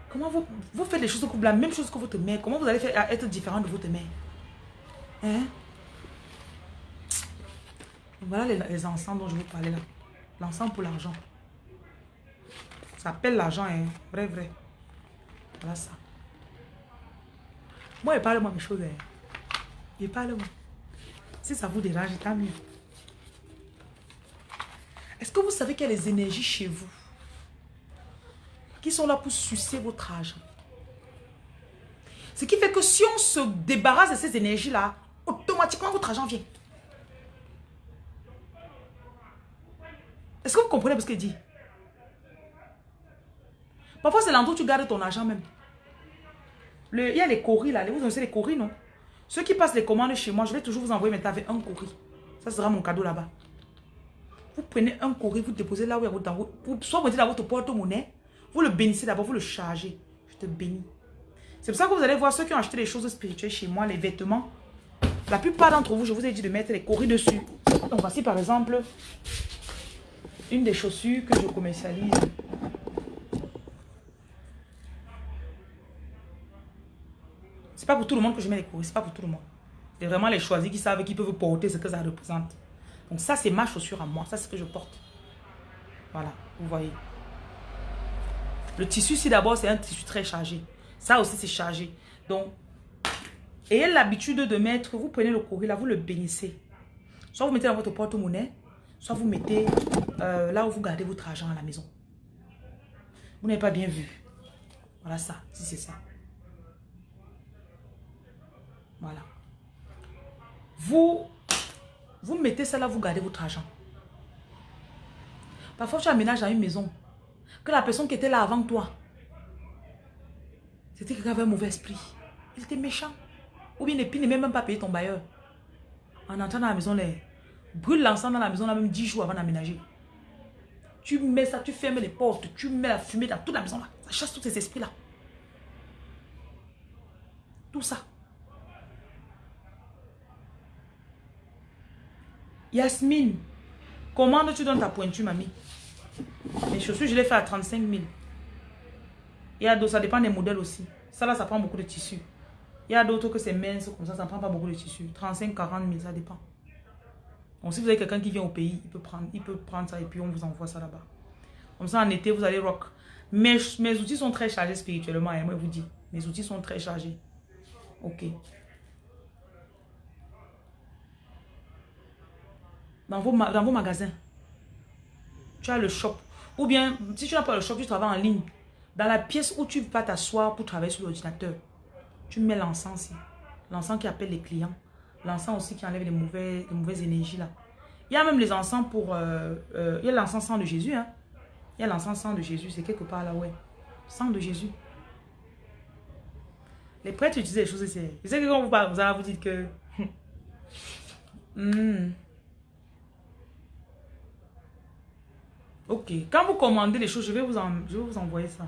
Comment vous, faites les choses comme la même chose que votre mère? Comment vous allez faire être différent de votre mère? Hein? Voilà les, les encens dont je vous parlais là. L'encens pour l'argent. Appelle l'argent, hein. Vrai, vrai. Voilà ça. Moi, il parle-moi mes choses. Hein. Il parle-moi. Si ça vous dérange, tant mieux. Est-ce que vous savez qu'il y a des énergies chez vous qui sont là pour sucer votre argent? Ce qui fait que si on se débarrasse de ces énergies-là, automatiquement votre argent vient. Est-ce que vous comprenez ce qu'il dit Parfois, c'est l'endroit où tu gardes ton argent même. Il y a les coris là. Vous connaissez les coris, non? Ceux qui passent les commandes chez moi, je vais toujours vous envoyer maintenant avec un courrier. Ça sera mon cadeau là-bas. Vous prenez un courrier, vous déposez là où il y a votre... soit vous mettez dans votre porte-monnaie, vous le bénissez d'abord, vous le chargez. Je te bénis. C'est pour ça que vous allez voir ceux qui ont acheté des choses spirituelles chez moi, les vêtements. La plupart d'entre vous, je vous ai dit de mettre les coris dessus. Donc voici par exemple une des chaussures que je commercialise. C'est pas pour tout le monde que je mets les courriers, c'est pas pour tout le monde. C'est vraiment les choisis qui savent qu'ils peuvent porter ce que ça représente. Donc ça, c'est ma chaussure à moi. Ça, c'est ce que je porte. Voilà, vous voyez. Le tissu, ici, d'abord, c'est un tissu très chargé. Ça aussi, c'est chargé. Donc, ayez l'habitude de mettre, vous prenez le courrier là, vous le bénissez. Soit vous mettez dans votre porte-monnaie, soit vous mettez euh, là où vous gardez votre argent à la maison. Vous n'avez pas bien vu. Voilà ça, si c'est ça. Voilà. Vous, vous mettez ça là, vous gardez votre argent. Parfois, tu aménages à une maison. Que la personne qui était là avant toi, c'était quelqu'un avait un mauvais esprit. Il était méchant. Ou bien, il n'est même pas payé ton bailleur. En entrant dans la maison, les... brûle l'ensemble dans la maison, là, même 10 jours avant d'aménager. Tu mets ça, tu fermes les portes, tu mets la fumée dans toute la maison là. Ça chasse tous ces esprits là. Tout ça. Yasmine, comment tu donnes ta pointure, mamie? Les chaussures, je les fais à 35 000. Il y a d'autres, ça dépend des modèles aussi. Ça là, ça prend beaucoup de tissu. Il y a d'autres que c'est mince, comme ça, ça ne prend pas beaucoup de tissu. 35, 40 000, ça dépend. Donc si vous avez quelqu'un qui vient au pays, il peut, prendre, il peut prendre ça et puis on vous envoie ça là-bas. Comme ça, en été, vous allez rock. Mes, mes outils sont très chargés spirituellement, et hein, moi, je vous dis. Mes outils sont très chargés. Ok. Dans vos, dans vos magasins, tu as le shop. Ou bien, si tu n'as pas le shop, tu travailles en ligne. Dans la pièce où tu vas t'asseoir pour travailler sur l'ordinateur, tu mets l'encens L'encens qui appelle les clients. L'encens aussi qui enlève les, mauvais, les mauvaises énergies là. Il y a même les encens pour... Euh, euh, il y a l'encens sang de Jésus. Hein. Il y a l'encens sang de Jésus. C'est quelque part là, ouais. Sang de Jésus. Les prêtres utilisent des choses ici. Je sais que quand vous parlez, vous allez vous que... Hmm. Ok. Quand vous commandez les choses, je vais vous, je vais vous envoyer ça.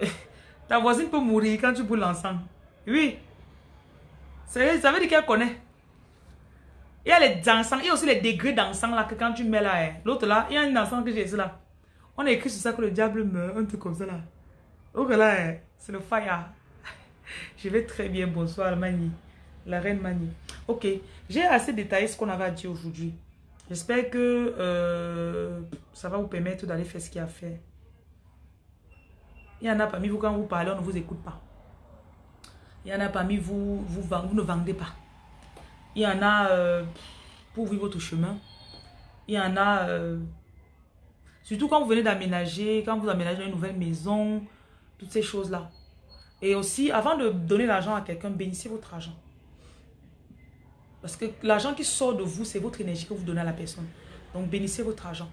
Ta voisine peut mourir quand tu brûles l'encens. Oui. Ça veut dire qu'elle connaît. Il y a les encens, il y a aussi les degrés d'encens là que quand tu mets là, hein. l'autre là, il y a un encens que j'ai ici là. On a écrit sur ça que le diable meurt, un truc comme ça là. Donc là, hein, c'est le fire. Je vais très bien, bonsoir Mani. La reine Mani. Ok, j'ai assez détaillé ce qu'on avait à dire aujourd'hui. J'espère que euh, ça va vous permettre d'aller faire ce qu'il y a à faire. Il y en a parmi vous, quand vous parlez, on ne vous écoute pas. Il y en a parmi vous, vous, vous ne vendez pas. Il y en a euh, pour vivre votre chemin. Il y en a, euh, surtout quand vous venez d'aménager, quand vous aménagez une nouvelle maison, toutes ces choses-là. Et aussi, avant de donner l'argent à quelqu'un, bénissez votre argent. Parce que l'argent qui sort de vous, c'est votre énergie que vous donnez à la personne. Donc, bénissez votre argent.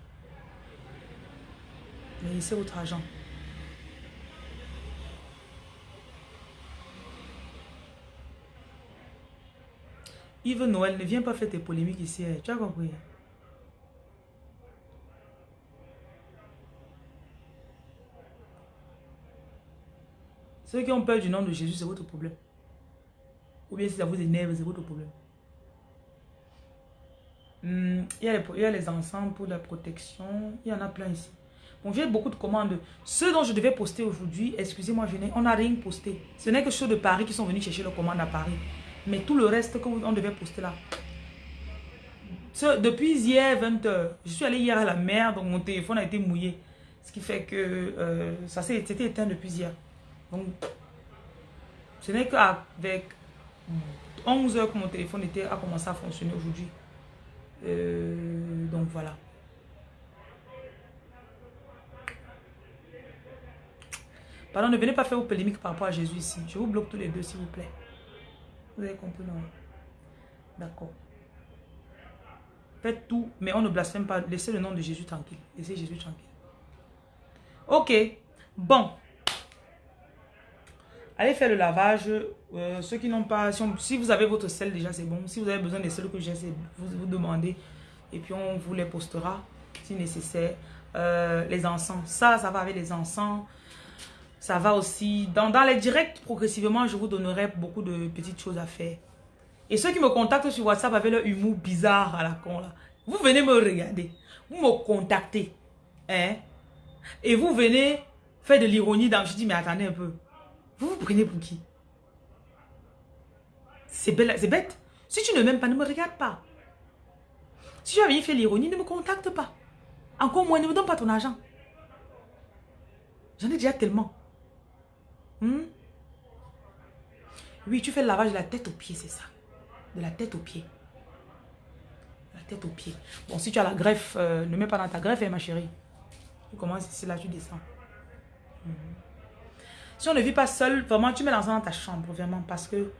Bénissez votre argent. Yves Noël, ne viens pas faire tes polémiques ici. Hein. Tu as compris? Ceux qui ont peur du nom de Jésus, c'est votre problème. Ou bien si ça vous énerve, c'est votre problème. Hmm, il, y a les, il, y a les, encens pour la protection. Il y en a plein ici. J'ai beaucoup de commandes. Ceux dont je devais poster aujourd'hui, excusez-moi, on n'a rien posté. Ce n'est que ceux de Paris qui sont venus chercher leurs commandes à Paris. Mais tout le reste qu'on devait poster là. depuis hier 20h, je suis allé hier à la mer, donc mon téléphone a été mouillé. Ce qui fait que euh, ça s'était éteint depuis hier. Donc, ce n'est qu'avec 11 h que mon téléphone était, a commencé à fonctionner aujourd'hui. Euh, donc voilà. Pardon, ne venez pas faire vos polémiques par rapport à Jésus ici. Je vous bloque tous les deux, s'il vous plaît. Vous avez compris, non? D'accord. Faites tout, mais on ne blasphème pas. Laissez le nom de Jésus tranquille. Laissez Jésus tranquille. Ok. Bon. Allez faire le lavage. Euh, ceux qui n'ont pas... Si, vous avez votre sel déjà, c'est bon. Si vous avez besoin des sels que j'ai, vous vous demandez. Et puis on vous les postera si nécessaire. Euh, les encens. Ça, ça va avec les encens. Ça va aussi. Dans, dans les directs, progressivement, je vous donnerai beaucoup de petites choses à faire. Et ceux qui me contactent sur WhatsApp avec leur humour bizarre à la con, là, vous venez me regarder. Vous me contactez. Hein? Et vous venez faire de l'ironie. Je dis, mais attendez un peu. Vous vous prenez pour qui? C'est bête. Si tu ne m'aimes pas, ne me regarde pas. Si tu as venir faire l'ironie, ne me contacte pas. Encore moins, ne me donne pas ton argent. J'en ai déjà tellement. Hmm? Oui, tu fais le lavage de la tête aux pieds, c'est ça. De la tête aux pieds. la tête aux pieds. Bon, si tu as la greffe, euh, ne mets pas dans ta greffe, hein, ma chérie. Tu commences ici, là, tu descends. Hmm. Si on ne vit pas seul, vraiment, tu mets l'encens dans ta chambre, vraiment, parce que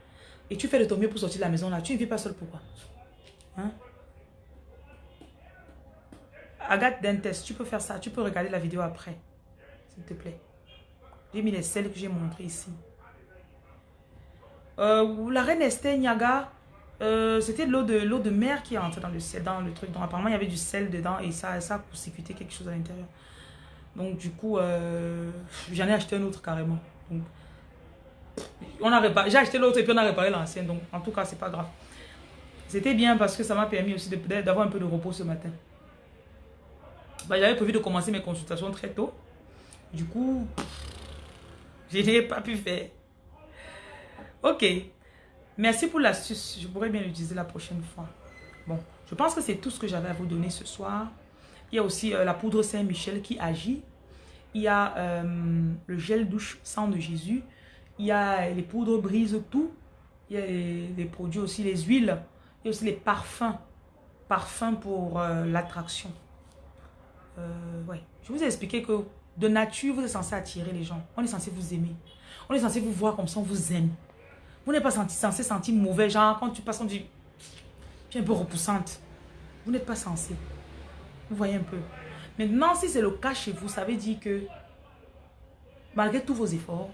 et tu fais de ton mieux pour sortir de la maison là, tu ne vis pas seul pourquoi? Hein? Agathe Dentes, tu peux faire ça, tu peux regarder la vidéo après, s'il te plaît. J'ai mis les sels que j'ai montré ici. Euh, la reine Esther Niaga, euh, c'était l'eau de l'eau de mer qui est entrée dans le sel, dans le truc. Donc apparemment il y avait du sel dedans et ça, ça a court quelque chose à l'intérieur. Donc du coup, euh, j'en ai acheté un autre carrément. On a réparé, j'ai acheté l'autre et puis on a réparé l'ancien. Donc en tout cas, c'est pas grave. C'était bien parce que ça m'a permis aussi d'avoir un peu de repos ce matin. Bah, J'avais prévu de commencer mes consultations très tôt. Du coup, je n'ai pas pu faire. Ok. Merci pour l'astuce. Je pourrais bien l'utiliser la prochaine fois. Bon, je pense que c'est tout ce que j'avais à vous donner ce soir. Il y a aussi euh, la poudre Saint-Michel qui agit. Il y a euh, le gel douche sang de Jésus. Il y a les poudres brise tout. Il y a les, produits aussi, les huiles. Il y a aussi les parfums. Parfums pour euh, l'attraction. ouais. Je vous ai expliqué que de nature, vous êtes censé attirer les gens. On est censé vous aimer. On est censé vous voir comme ça, on vous aime. Vous n'êtes pas censé sentir mauvais, genre quand tu passes, on dit, tu es un peu repoussante. Vous n'êtes pas censé. Vous voyez un peu. Maintenant, si c'est le cas chez vous, ça veut dire que malgré tous vos efforts,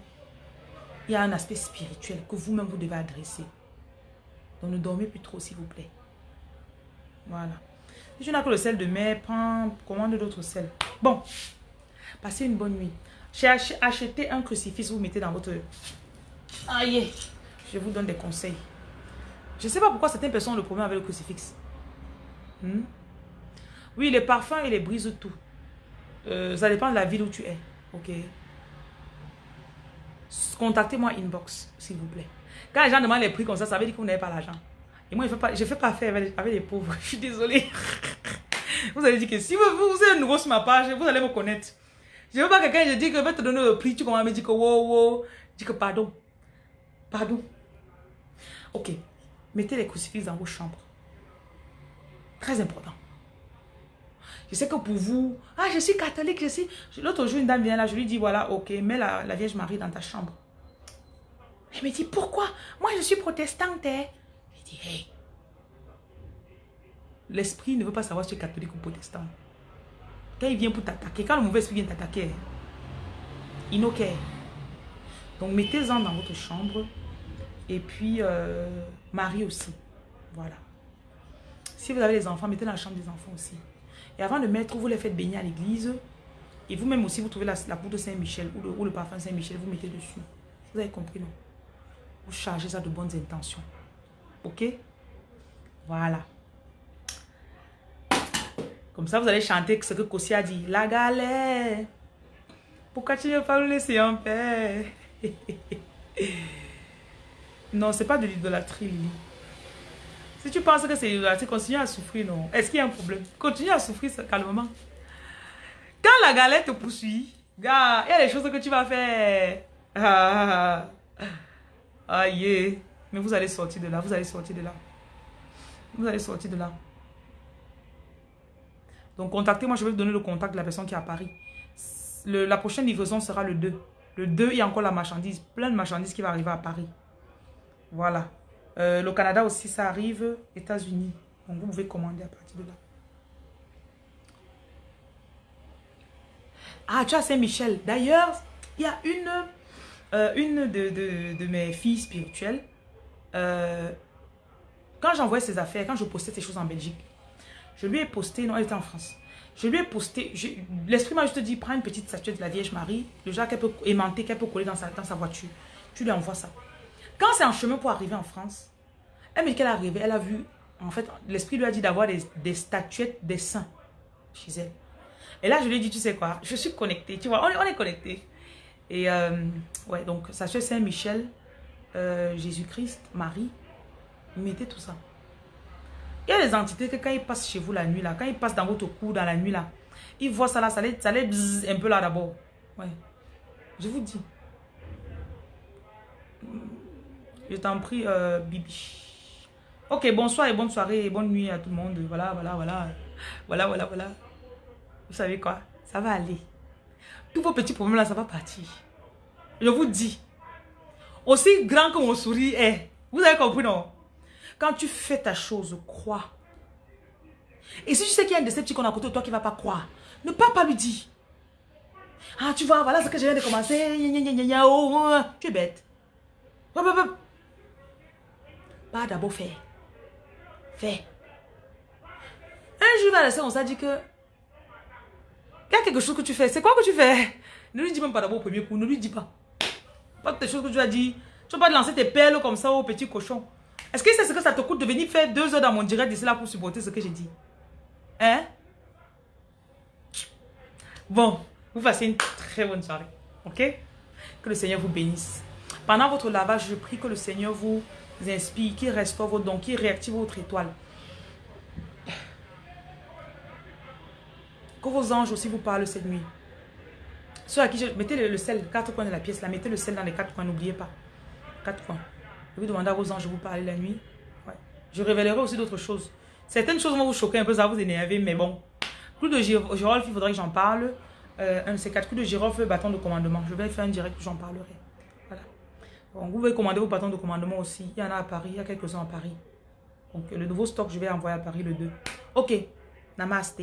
il y a un aspect spirituel que vous-même vous devez adresser. Donc ne dormez plus trop, s'il vous plaît. Voilà. Si tu n'as que le sel de mer, prends, commande d'autres sels. Bon, passez une bonne nuit. J'ai acheté un crucifix, vous mettez dans votre... Aïe je vous donne des conseils. Je ne sais pas pourquoi certaines personnes ont le problème avec le crucifix. Hmm? Oui, les parfums, et les brisent tout. Euh, ça dépend de la ville où tu es. Ok. Contactez-moi inbox, s'il vous plaît. Quand les gens demandent les prix comme ça, ça veut dire que vous n'avez pas l'argent. Et moi, je ne fais, pas affaire avec, les pauvres. Je suis désolée. Vous allez dire que si vous, vous êtes nouveau sur ma page, vous allez me connaître. Je ne veux pas que quelqu'un je dis que je vais te donner le prix, tu commences à me dire que wow, wow. Je dis que pardon. Pardon. Ok, mettez les crucifix dans vos chambres. Très important. Je sais que pour vous, ah, je suis catholique, je suis... L'autre jour, une dame vient là, je lui dis, voilà, ok, mets la, Vierge Marie dans ta chambre. Elle me dit, pourquoi? Moi, je suis protestante. Hein. Je dis, hey. L'esprit ne veut pas savoir si tu es catholique ou protestant. Quand il vient pour t'attaquer, quand le mauvais esprit vient t'attaquer, il n'a Donc, mettez-en dans votre chambre. Et puis, euh, Marie aussi. Voilà. Si vous avez des enfants, mettez dans la chambre des enfants aussi. Et avant de mettre, vous les faites baigner à l'église. Et vous-même aussi, vous trouvez la, la poudre Saint-Michel ou le, parfum Saint-Michel, vous mettez dessus. Vous avez compris, non? Vous chargez ça de bonnes intentions. Ok? Voilà. Comme ça, vous allez chanter ce que Kossi dit. La galère. Pourquoi tu ne veux pas nous laisser en paix? Non, c'est pas de l'idolâtrie, Si tu penses que c'est l'idolâtrie, continue à souffrir, non. Est-ce qu'il y a un problème? Continue à souffrir calmement. Quand la galère te poursuit, gars, il y a des choses que tu vas faire. Ah, ah, Mais vous allez sortir de là, vous allez sortir de là. Vous allez sortir de là. Donc, contactez-moi, je vais vous donner le contact de la personne qui est à Paris. la prochaine livraison sera le 2. Le 2, il y a encore la marchandise, plein de marchandises qui va arriver à Paris. Voilà. Euh, le Canada aussi, ça arrive. États-Unis. Donc, vous pouvez commander à partir de là. Ah, tu as Saint-Michel. D'ailleurs, il y a une, euh, une de, mes filles spirituelles. Euh, quand j'envoyais ses affaires, quand je postais ces choses en Belgique, je lui ai posté, non, elle était en France. Je lui ai posté, l'esprit m'a juste dit, prends une petite statuette de la Vierge Marie, le genre qu'elle peut aimanter, qu'elle peut coller dans dans sa voiture. Tu lui envoies ça. Quand c'est en chemin pour arriver en France, elle me qu'elle est elle a vu, en fait, l'esprit lui a dit d'avoir des, statuettes des saints chez elle. Et là, je lui ai dit, tu sais quoi, je suis connectée, tu vois, on est, on est connecté. Et euh, ouais, donc, sachez Saint-Michel, euh, Jésus-Christ, Marie, mettez tout ça. Il y a des entités que quand ils passent chez vous la nuit, là, quand ils passent dans votre cou dans la nuit, là, ils voient ça là, ça les, ça les un peu là d'abord. Ouais. Je vous dis. Je t'en prie, euh, Bibi. Ok, bonsoir et bonne soirée et bonne nuit à tout le monde. Voilà, voilà, voilà. Voilà, voilà, voilà. Vous savez quoi? Ça va aller. Tous vos petits problèmes là, ça va partir. Je vous dis. Aussi grand que mon sourire est, Vous avez compris, non? Quand tu fais ta chose, crois. Et si tu sais qu'il y a un décepticon à côté de toi qui ne va pas croire, ne pas pas lui dire. Ah, tu vois, voilà ce que je viens de commencer. Oh, oh. Tu es bête. Pas d'abord faire. Fais. Un jour, va on s'est dit que il a quelque chose que tu fais. C'est quoi que tu fais? Ne lui dis même pas d'abord au premier coup. Ne lui dis pas. Pas tes choses que tu as dit. Tu vas pas lancer tes perles comme ça au petit cochon. Est-ce que c'est ce que ça te coûte de venir faire deux heures dans mon direct d'ici là pour supporter ce que j'ai dit? Hein? Bon, vous passez une très bonne soirée. Ok? Que le Seigneur vous bénisse. Pendant votre lavage, je prie que le Seigneur vous inspire, qu'il restaure vos dons, qu'il réactive votre étoile. Que vos anges aussi vous parlent cette nuit. Ceux à qui je... Mettez le, sel, quatre coins de la pièce, là. Mettez le sel dans les quatre coins, n'oubliez pas. Quatre coins. Je vais demander à vos anges de vous parler la nuit. Je révélerai aussi d'autres choses. Certaines choses vont vous choquer un peu, ça va vous énerver, mais bon. Clou de girofle, il faudrait que j'en parle. Euh, un de quatre coups de girofle, bâton de commandement. Je vais faire un direct j'en parlerai. Vous pouvez commander vos bâtons de commandement aussi. Il y en a à Paris, il y a quelques-uns à Paris. Donc le nouveau stock, je vais envoyer à Paris le 2. Ok. Namaste.